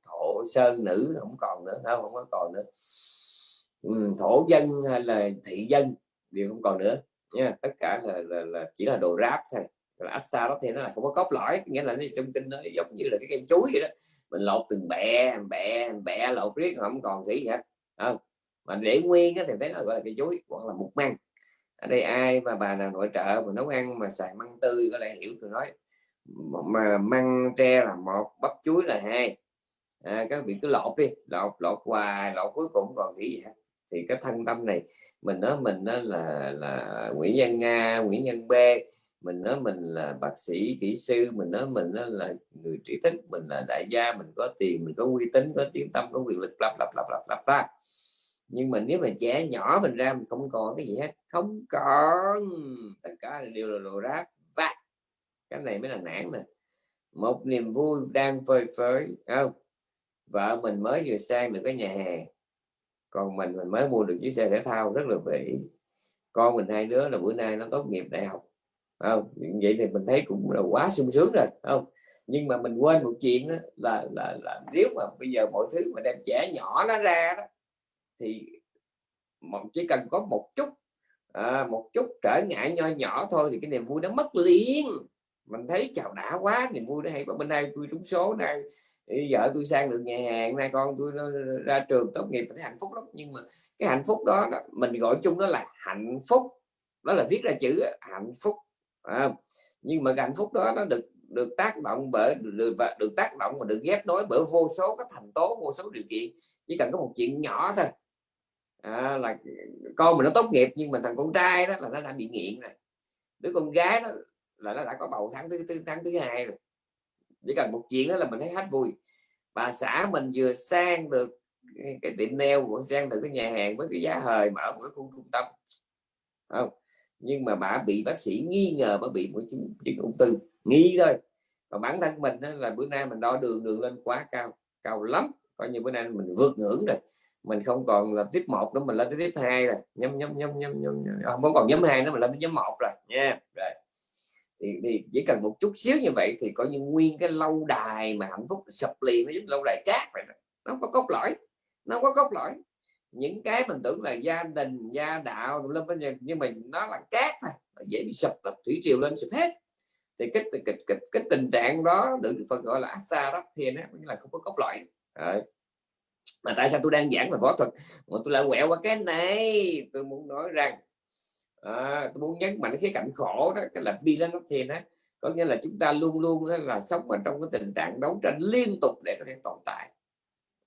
thổ sơn nữ không còn nữa không, không có còn nữa. Ừ, thổ dân hay là thị dân đều không còn nữa nha. Tất cả là, là, là chỉ là đồ ráp thôi. Là assa đó thì nó là không có cốt lõi nghĩa là trong kinh nó giống như là cái cây chuối vậy đó. Mình lột từng bẹ bẹ bẹ lột riết không còn gì hết không. Mà để nguyên thì thấy nó gọi là cây chuối hoặc là mục măng ở đây ai mà bà nào nội trợ mà nấu ăn mà xài măng tươi có lẽ hiểu tôi nói. Mà măng tre là một bắp chuối là hai. À, các vị cứ lột đi lột lột hoài lột cuối cùng còn gì hết thì cái thân tâm này mình nói mình đó là là Nguyễn Nhân Nga Nguyễn Nhân B mình nói mình là bác sĩ kỹ sư mình nói mình đó là người trí thức mình là đại gia mình có tiền mình có uy tín có tiếng tâm có quyền lực lặp lặp lặp lặp lặp ta nhưng mà nếu mà trẻ nhỏ mình ra mình không còn cái gì hết. Không còn. Tất cả đều là đồ rác và cái này mới là nản nè. Một niềm vui đang phơi phới. Không. Vợ mình mới vừa sang được cái nhà hàng. Còn mình mình mới mua được chiếc xe thể thao rất là vĩ con mình hai đứa là bữa nay nó tốt nghiệp đại học. Không. Vậy thì mình thấy cũng là quá sung sướng rồi. Không. Nhưng mà mình quên một chuyện đó là là là nếu mà bây giờ mọi thứ mà đem trẻ nhỏ nó ra đó thì chỉ cần có một chút à, một chút trở ngại nho nhỏ thôi thì cái niềm vui nó mất liền. Mình thấy chào đã quá niềm vui đó hay bên đây tôi trúng số này vợ tôi sang được nhà hàng nay con tôi nó ra trường tốt nghiệp thấy hạnh phúc lắm. Nhưng mà cái hạnh phúc đó, đó mình gọi chung đó là hạnh phúc. Đó là viết ra chữ hạnh phúc. À, nhưng mà cái hạnh phúc đó nó được được tác động bởi được, được tác động và được ghép nối bởi vô số các thành tố vô số điều kiện. Chỉ cần có một chuyện nhỏ thôi à, là con mình nó tốt nghiệp nhưng mà thằng con trai đó là nó đã bị nghiện rồi. Đứa con gái đó là nó đã có bầu tháng thứ tư tháng thứ hai rồi. Chỉ cần một chuyện đó là mình thấy hết vui. Bà xã mình vừa sang được cái tiệm neo của sang từ cái nhà hàng với cái giá hời mở một cái khu trung tâm. Không? Nhưng mà bà bị bác sĩ nghi ngờ bà bị một chứng, chứng ung thư nghi thôi. Và bản thân mình là bữa nay mình đo đường đường lên quá cao cao lắm. Coi như bữa nay mình vượt ngưỡng rồi mình không còn là tiếp một nữa mình lên tới tiếp hai rồi. Nhóm nhóm nhóm nhóm nhóm à, không có còn nhóm hai nữa mình lên tới nhóm một rồi. Nha rồi. Thì, thì chỉ cần một chút xíu như vậy thì coi như nguyên cái lâu đài mà hạnh phúc sập liền nó giống lâu đài cát vậy đó. nó không có cốt lõi nó không có cốt lõi. Những cái mình tưởng là gia đình gia đạo lên bên nhưng mà nó là cát thôi dễ bị sập lập thủy triều lên sụp hết. Thì cái cái, cái, cái, cái tình trạng đó được phần gọi là asa đó thì nó là không có cốt lõi. Đấy mà tại sao tôi đang giảng về võ thuật? Mà tôi lại quẹo qua cái này. Tôi muốn nói rằng à, tôi muốn nhấn mạnh cái cảnh khổ đó cái là bi lên đó có nghĩa là chúng ta luôn luôn là sống ở trong cái tình trạng đấu tranh liên tục để có thể tồn tại.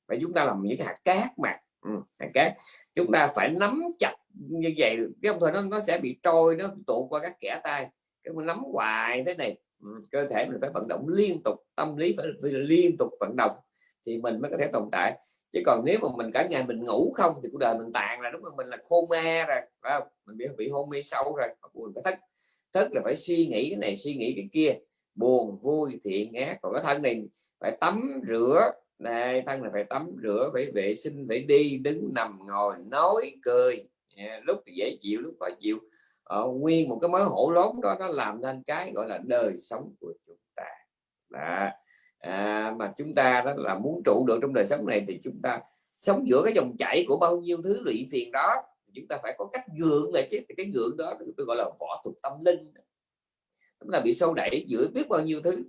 Và chúng ta làm những hạt cát mà. Ừ, hạt cát. Chúng ta phải nắm chặt như vậy cái ông thôi nó nó sẽ bị trôi nó tụ qua các kẻ tay cái mà nắm hoài thế này. Ừ, cơ thể mình phải vận động liên tục tâm lý phải, phải liên tục vận động thì mình mới có thể tồn tại chứ còn nếu mà mình cả ngày mình ngủ không thì cuộc đời mình tàn là đúng không? Mình là khô ma rồi phải không? Mình bị bị hôn mê sâu rồi buồn phải thức. Thức là phải suy nghĩ cái này suy nghĩ cái kia. Buồn vui thiện ác còn cái thân này phải tắm rửa. Này thân là phải tắm rửa phải vệ sinh phải đi đứng nằm ngồi nói cười. Yeah, lúc thì dễ chịu lúc khó chịu. Ờ, nguyên một cái mối hổ lốn đó nó làm nên cái gọi là đời sống của chúng ta. Đó à, mà chúng ta đó là muốn trụ được trong đời sống này thì chúng ta sống giữa cái dòng chảy của bao nhiêu thứ lụy phiền đó chúng ta phải có cách gượng lại chứ. Cái gượng đó tôi gọi là võ thuật tâm linh. Chúng ta bị sâu đẩy giữa biết bao nhiêu thứ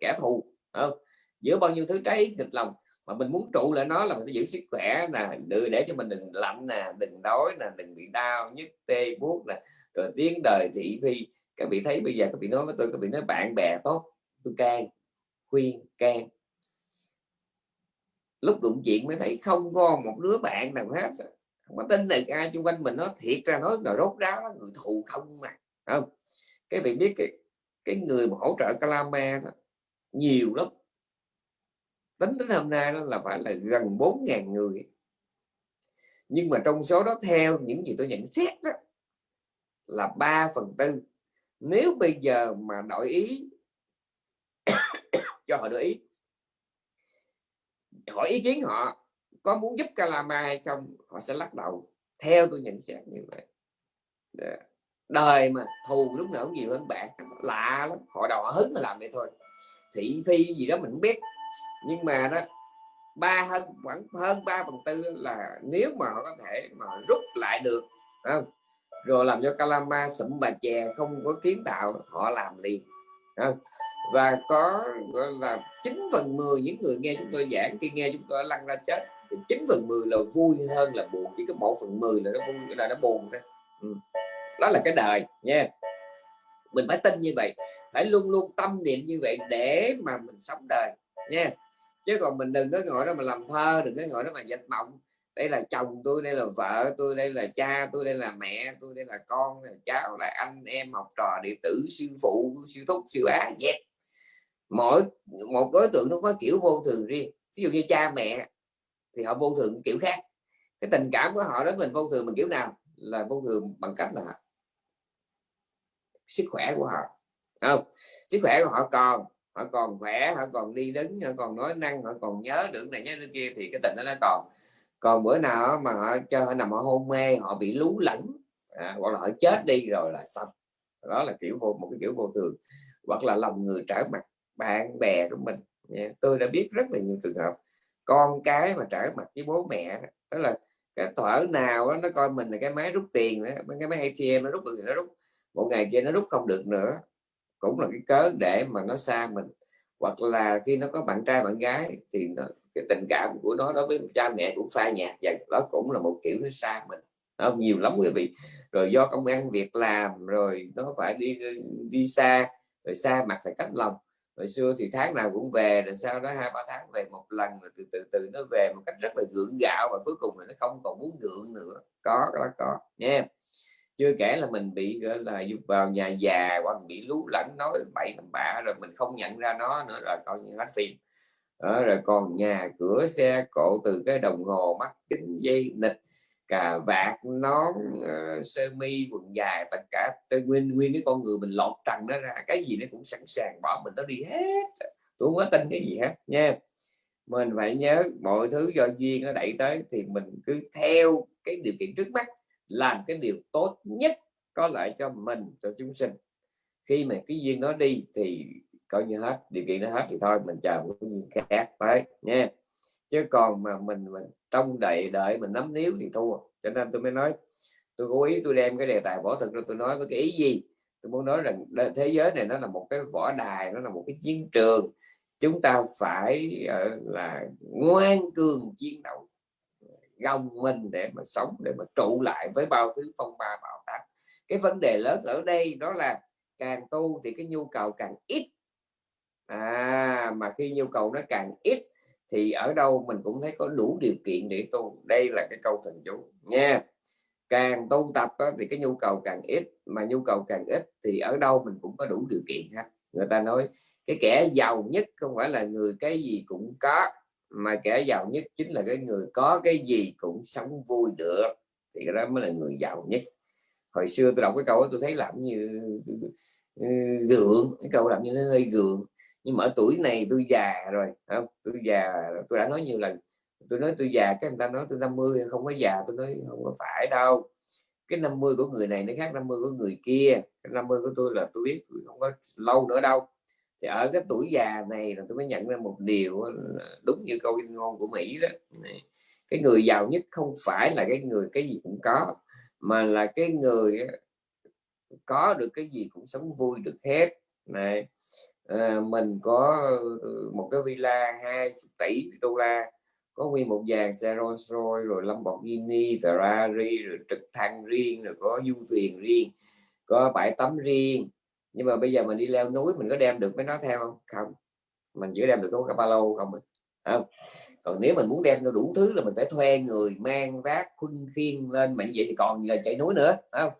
kẻ thù không? Giữa bao nhiêu thứ trái nghịch lòng mà mình muốn trụ lại nó là mình phải giữ sức khỏe nè để, để cho mình đừng lạnh nè đừng đói nè đừng bị đau nhức tê buốt nè rồi tiếng đời thị phi. Các vị thấy bây giờ các vị nói với tôi các vị nói bạn bè tốt tôi can khuyên can. Lúc đụng chuyện mới thấy không có một đứa bạn nào hết. Không có tin được ai xung quanh mình nó thiệt ra nói là rốt ráo đó, người thù không mà không? Cái vị biết cái cái người mà hỗ trợ Calama đó nhiều lắm. Tính đến hôm nay đó là phải là gần 4.000 người. Nhưng mà trong số đó theo những gì tôi nhận xét đó là 3 phần tư. Nếu bây giờ mà đổi ý cho họ đổi ý. Hỏi ý kiến họ, có muốn giúp Calama hay không, họ sẽ lắc đầu. Theo tôi nhận xét như vậy. Dạ. Đời mà thù lúc nào cũng nhiều hơn bạn lạ lắm. Họ đầu họ hứng là làm vậy thôi. Thị phi gì đó mình không biết. Nhưng mà đó, ba hơn, khoảng hơn ba phần tư là nếu mà họ có thể mà rút lại được không? rồi làm cho Calama sụm bà chè, không có kiến tạo, họ làm liền không? Và có, gọi là 9 phần 10 những người nghe chúng tôi giảng, khi nghe chúng tôi lăn ra chết, thì 9 phần 10 là vui hơn là buồn, chỉ có một phần 10 là nó vui, là nó buồn thôi. Ừ. đó là cái đời, nha. Mình phải tin như vậy, phải luôn luôn tâm niệm như vậy để mà mình sống đời, nha. Chứ còn mình đừng có ngồi đó mà làm thơ, đừng có ngồi đó mà dệt mộng đây là chồng tôi, đây là vợ tôi, đây là cha tôi, đây là mẹ tôi, đây là con là cháu, là anh, em, học trò, đệ tử, sư phụ, sư thúc, sư á dẹp mỗi một đối tượng nó có kiểu vô thường riêng. Ví dụ như cha mẹ thì họ vô thường kiểu khác. Cái tình cảm của họ đối mình vô thường bằng kiểu nào? Là vô thường bằng cách là sức khỏe của họ. Không? Sức khỏe của họ còn họ còn khỏe họ còn đi đứng họ còn nói năng họ còn nhớ được này nhớ được kia thì cái tình đó nó còn. Còn bữa nào mà họ cho họ nằm ở hôn mê họ bị lú lẫn à, hoặc là họ chết đi rồi là xong. Đó là kiểu vô một cái kiểu vô thường. Hoặc là lòng người trở mặt bạn bè của mình. Tôi đã biết rất là nhiều trường hợp con cái mà trở mặt với bố mẹ tức là cái thở nào đó, nó coi mình là cái máy rút tiền đó, cái máy ATM nó rút được thì nó rút một ngày kia nó rút không được nữa. Cũng là cái cớ để mà nó xa mình. Hoặc là khi nó có bạn trai bạn gái thì nó, cái tình cảm của nó đối với cha mẹ cũng pha nhạt và đó cũng là một kiểu nó xa mình. Đó, nhiều lắm quý vị. Rồi do công ăn việc làm rồi nó phải đi đi xa rồi xa mặt phải cách lòng hồi xưa thì tháng nào cũng về rồi sau đó hai ba tháng về một lần rồi từ từ từ nó về một cách rất là gượng gạo và cuối cùng là nó không còn muốn gượng nữa. Có đó có nha chưa kể là mình bị gọi là vào nhà già hoặc bị lú lẫn nói bậy bạ rồi mình không nhận ra nó nữa rồi coi như hết phim. Đó, rồi còn nhà cửa xe cộ từ cái đồng hồ mắt kính dây nịch cà vạt nón uh, sơ mi quần dài tất cả. Nguyên nguyên cái con người mình lột trần nó ra cái gì nó cũng sẵn sàng bỏ mình nó đi hết. Tôi không có tin cái gì hết nha. Mình phải nhớ mọi thứ do duyên nó đẩy tới thì mình cứ theo cái điều kiện trước mắt làm cái điều tốt nhất có lợi cho mình cho chúng sinh. Khi mà cái duyên nó đi thì coi như hết điều kiện nó hết thì thôi mình chờ một cái duyên khác tới nha chứ còn mà mình mình trong đợi đợi, mình nắm níu thì thua. Cho nên tôi mới nói, tôi cố ý tôi đem cái đề tài võ thực ra, tôi nói với cái ý gì? Tôi muốn nói rằng thế giới này nó là một cái võ đài, nó là một cái chiến trường. Chúng ta phải ờ, là ngoan cường chiến đấu, gồng mình để mà sống, để mà trụ lại với bao thứ phong ba bão táp cái vấn đề lớn ở đây đó là càng tu thì cái nhu cầu càng ít. À mà khi nhu cầu nó càng ít thì ở đâu mình cũng thấy có đủ điều kiện để tu. Đây là cái câu thần chú nha. Càng tu tập đó, thì cái nhu cầu càng ít mà nhu cầu càng ít thì ở đâu mình cũng có đủ điều kiện ha người ta nói cái kẻ giàu nhất không phải là người cái gì cũng có mà kẻ giàu nhất chính là cái người có cái gì cũng sống vui được. Thì cái đó mới là người giàu nhất. Hồi xưa tôi đọc cái câu đó tôi thấy làm như ừ, gượng cái câu làm như nó hơi gượng nhưng mà ở tuổi này tôi già rồi không tôi già, tôi đã nói nhiều lần. Tôi nói tôi già, cái người ta nói tôi 50 không có già tôi nói không có phải đâu. Cái 50 của người này nó khác 50 của người kia. Cái 50 của tôi là tôi biết tôi không có lâu nữa đâu. Thì ở cái tuổi già này là tôi mới nhận ra một điều đúng như câu ngôn của Mỹ đó. Cái người giàu nhất không phải là cái người cái gì cũng có, mà là cái người có được cái gì cũng sống vui được hết. Này à, mình có ờ, một cái villa 20 tỷ đô la có nguyên một dàn xe Rolls Royce rồi Lamborghini Ferrari rồi trực thăng riêng rồi có du thuyền riêng có bãi tắm riêng. Nhưng mà bây giờ mình đi leo núi mình có đem được mấy nó theo không? Không. Mình chỉ đem được có cái ba lô không à? không. Còn nếu mình muốn đem đủ thứ là mình phải thuê người mang vác khuân khiên lên mà như vậy thì còn là chạy núi nữa không?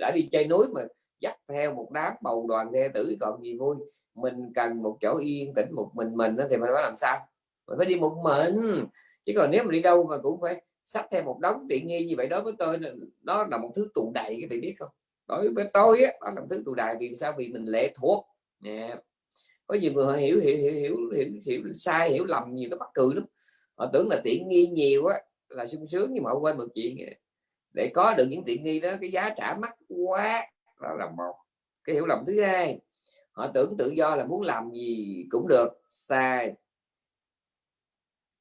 Đã đi chơi núi mà dắt theo một đám bầu đoàn thê tử còn gì vui. Mình cần một chỗ yên tĩnh một mình mình thì mình phải làm sao? Mình phải đi một mình. Chứ còn nếu mà đi đâu mà cũng phải sắp theo một đống tiện nghi như vậy đó với tôi đó là một thứ tụ đầy cái bạn biết không? Đối với tôi á đó là một thứ tụ đầy. Vì sao? Vì mình lệ thuộc. Nè có nhiều người hiểu hiểu hiểu hiểu, hiểu, hiểu sai hiểu lầm nhiều cái bắt cười lắm. Họ tưởng là tiện nghi nhiều á là sung sướng nhưng mà họ quên một chuyện. Để có được những tiện nghi đó cái giá trả mắc quá đó là một cái hiểu lầm thứ hai họ tưởng tự do là muốn làm gì cũng được. Sai.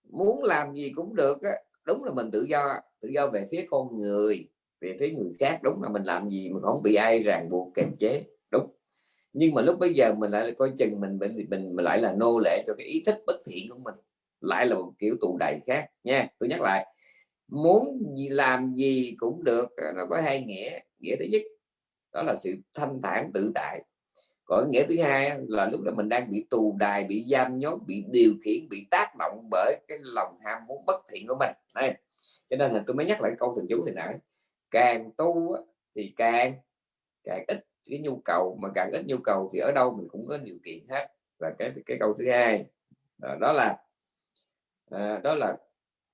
Muốn làm gì cũng được á, đúng là mình tự do. Tự do về phía con người về phía người khác đúng là mình làm gì mà không bị ai ràng buộc kềm chế đúng. Nhưng mà lúc bây giờ mình lại coi chừng mình mình mình, mình lại là nô lệ cho cái ý thích bất thiện của mình. Lại là một kiểu tù đầy khác nha. Tôi nhắc lại muốn gì làm gì cũng được nó có hai nghĩa. Nghĩa thứ nhất đó là sự thanh thản tự tại. Còn nghĩa thứ hai là lúc đó mình đang bị tù đài bị giam nhốt bị điều khiển bị tác động bởi cái lòng ham muốn bất thiện của mình. Đây cho nên là tôi mới nhắc lại câu thần chú thì nãy càng tu thì càng càng ít cái nhu cầu mà càng ít nhu cầu thì ở đâu mình cũng có điều kiện hết. Và cái cái câu thứ hai à, đó, là à, đó là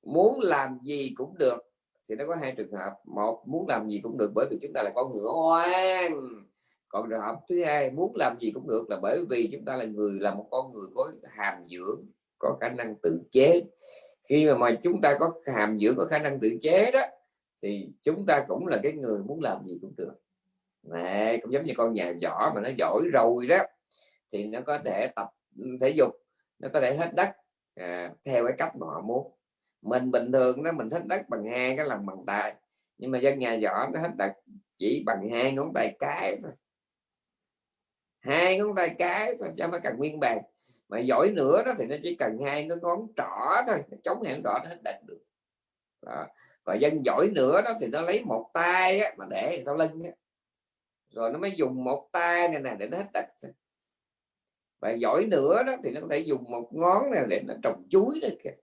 muốn làm gì cũng được thì nó có hai trường hợp. Một muốn làm gì cũng được bởi vì chúng ta là con ngựa hoang. Còn trường hợp thứ hai muốn làm gì cũng được là bởi vì chúng ta là người là một con người có hàm dưỡng có khả năng tự chế. Khi mà, mà chúng ta có hàm dưỡng có khả năng tự chế đó thì chúng ta cũng là cái người muốn làm gì cũng được. Này cũng giống như con nhà võ mà nó giỏi rồi đó thì nó có thể tập ừ, thể dục nó có thể hết đất à, theo cái cách mà họ muốn mình bình thường đó mình thích đất bằng hai cái lòng bằng tay. Nhưng mà dân nhà võ nó hết đặt chỉ bằng hai ngón tay cái thôi. Hai ngón tay cái thôi cho nó cần nguyên bàn. Mà giỏi nữa đó thì nó chỉ cần hai cái ngón trỏ thôi chống hẹn đỏ nó hết đặt được. Đó. và dân giỏi nữa đó thì nó lấy một tay á, mà để sau lưng á. rồi nó mới dùng một tay này nè để nó hết đặt và giỏi nữa đó thì nó có thể dùng một ngón này để nó trồng chuối đó kìa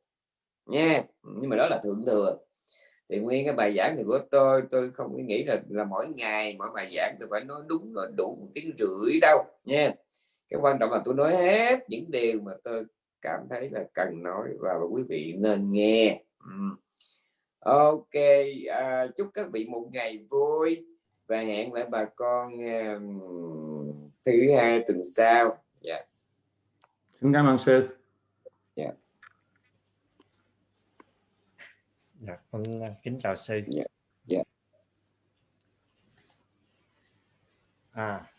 nha nhưng mà đó là thượng thừa. Thì nguyên cái bài giảng này của tôi tôi không nghĩ là là mỗi ngày mỗi bài giảng tôi phải nói đúng là đủ một tiếng rưỡi đâu nha cái quan trọng là tôi nói hết những điều mà tôi cảm thấy là cần nói và quý vị nên nghe. Ok à, chúc các vị một ngày vui và hẹn lại bà con uh, thứ hai tuần sau. Dạ. Yeah. xin cảm ơn sư dạ yeah dạ con kính chào sư dạ yeah. yeah. à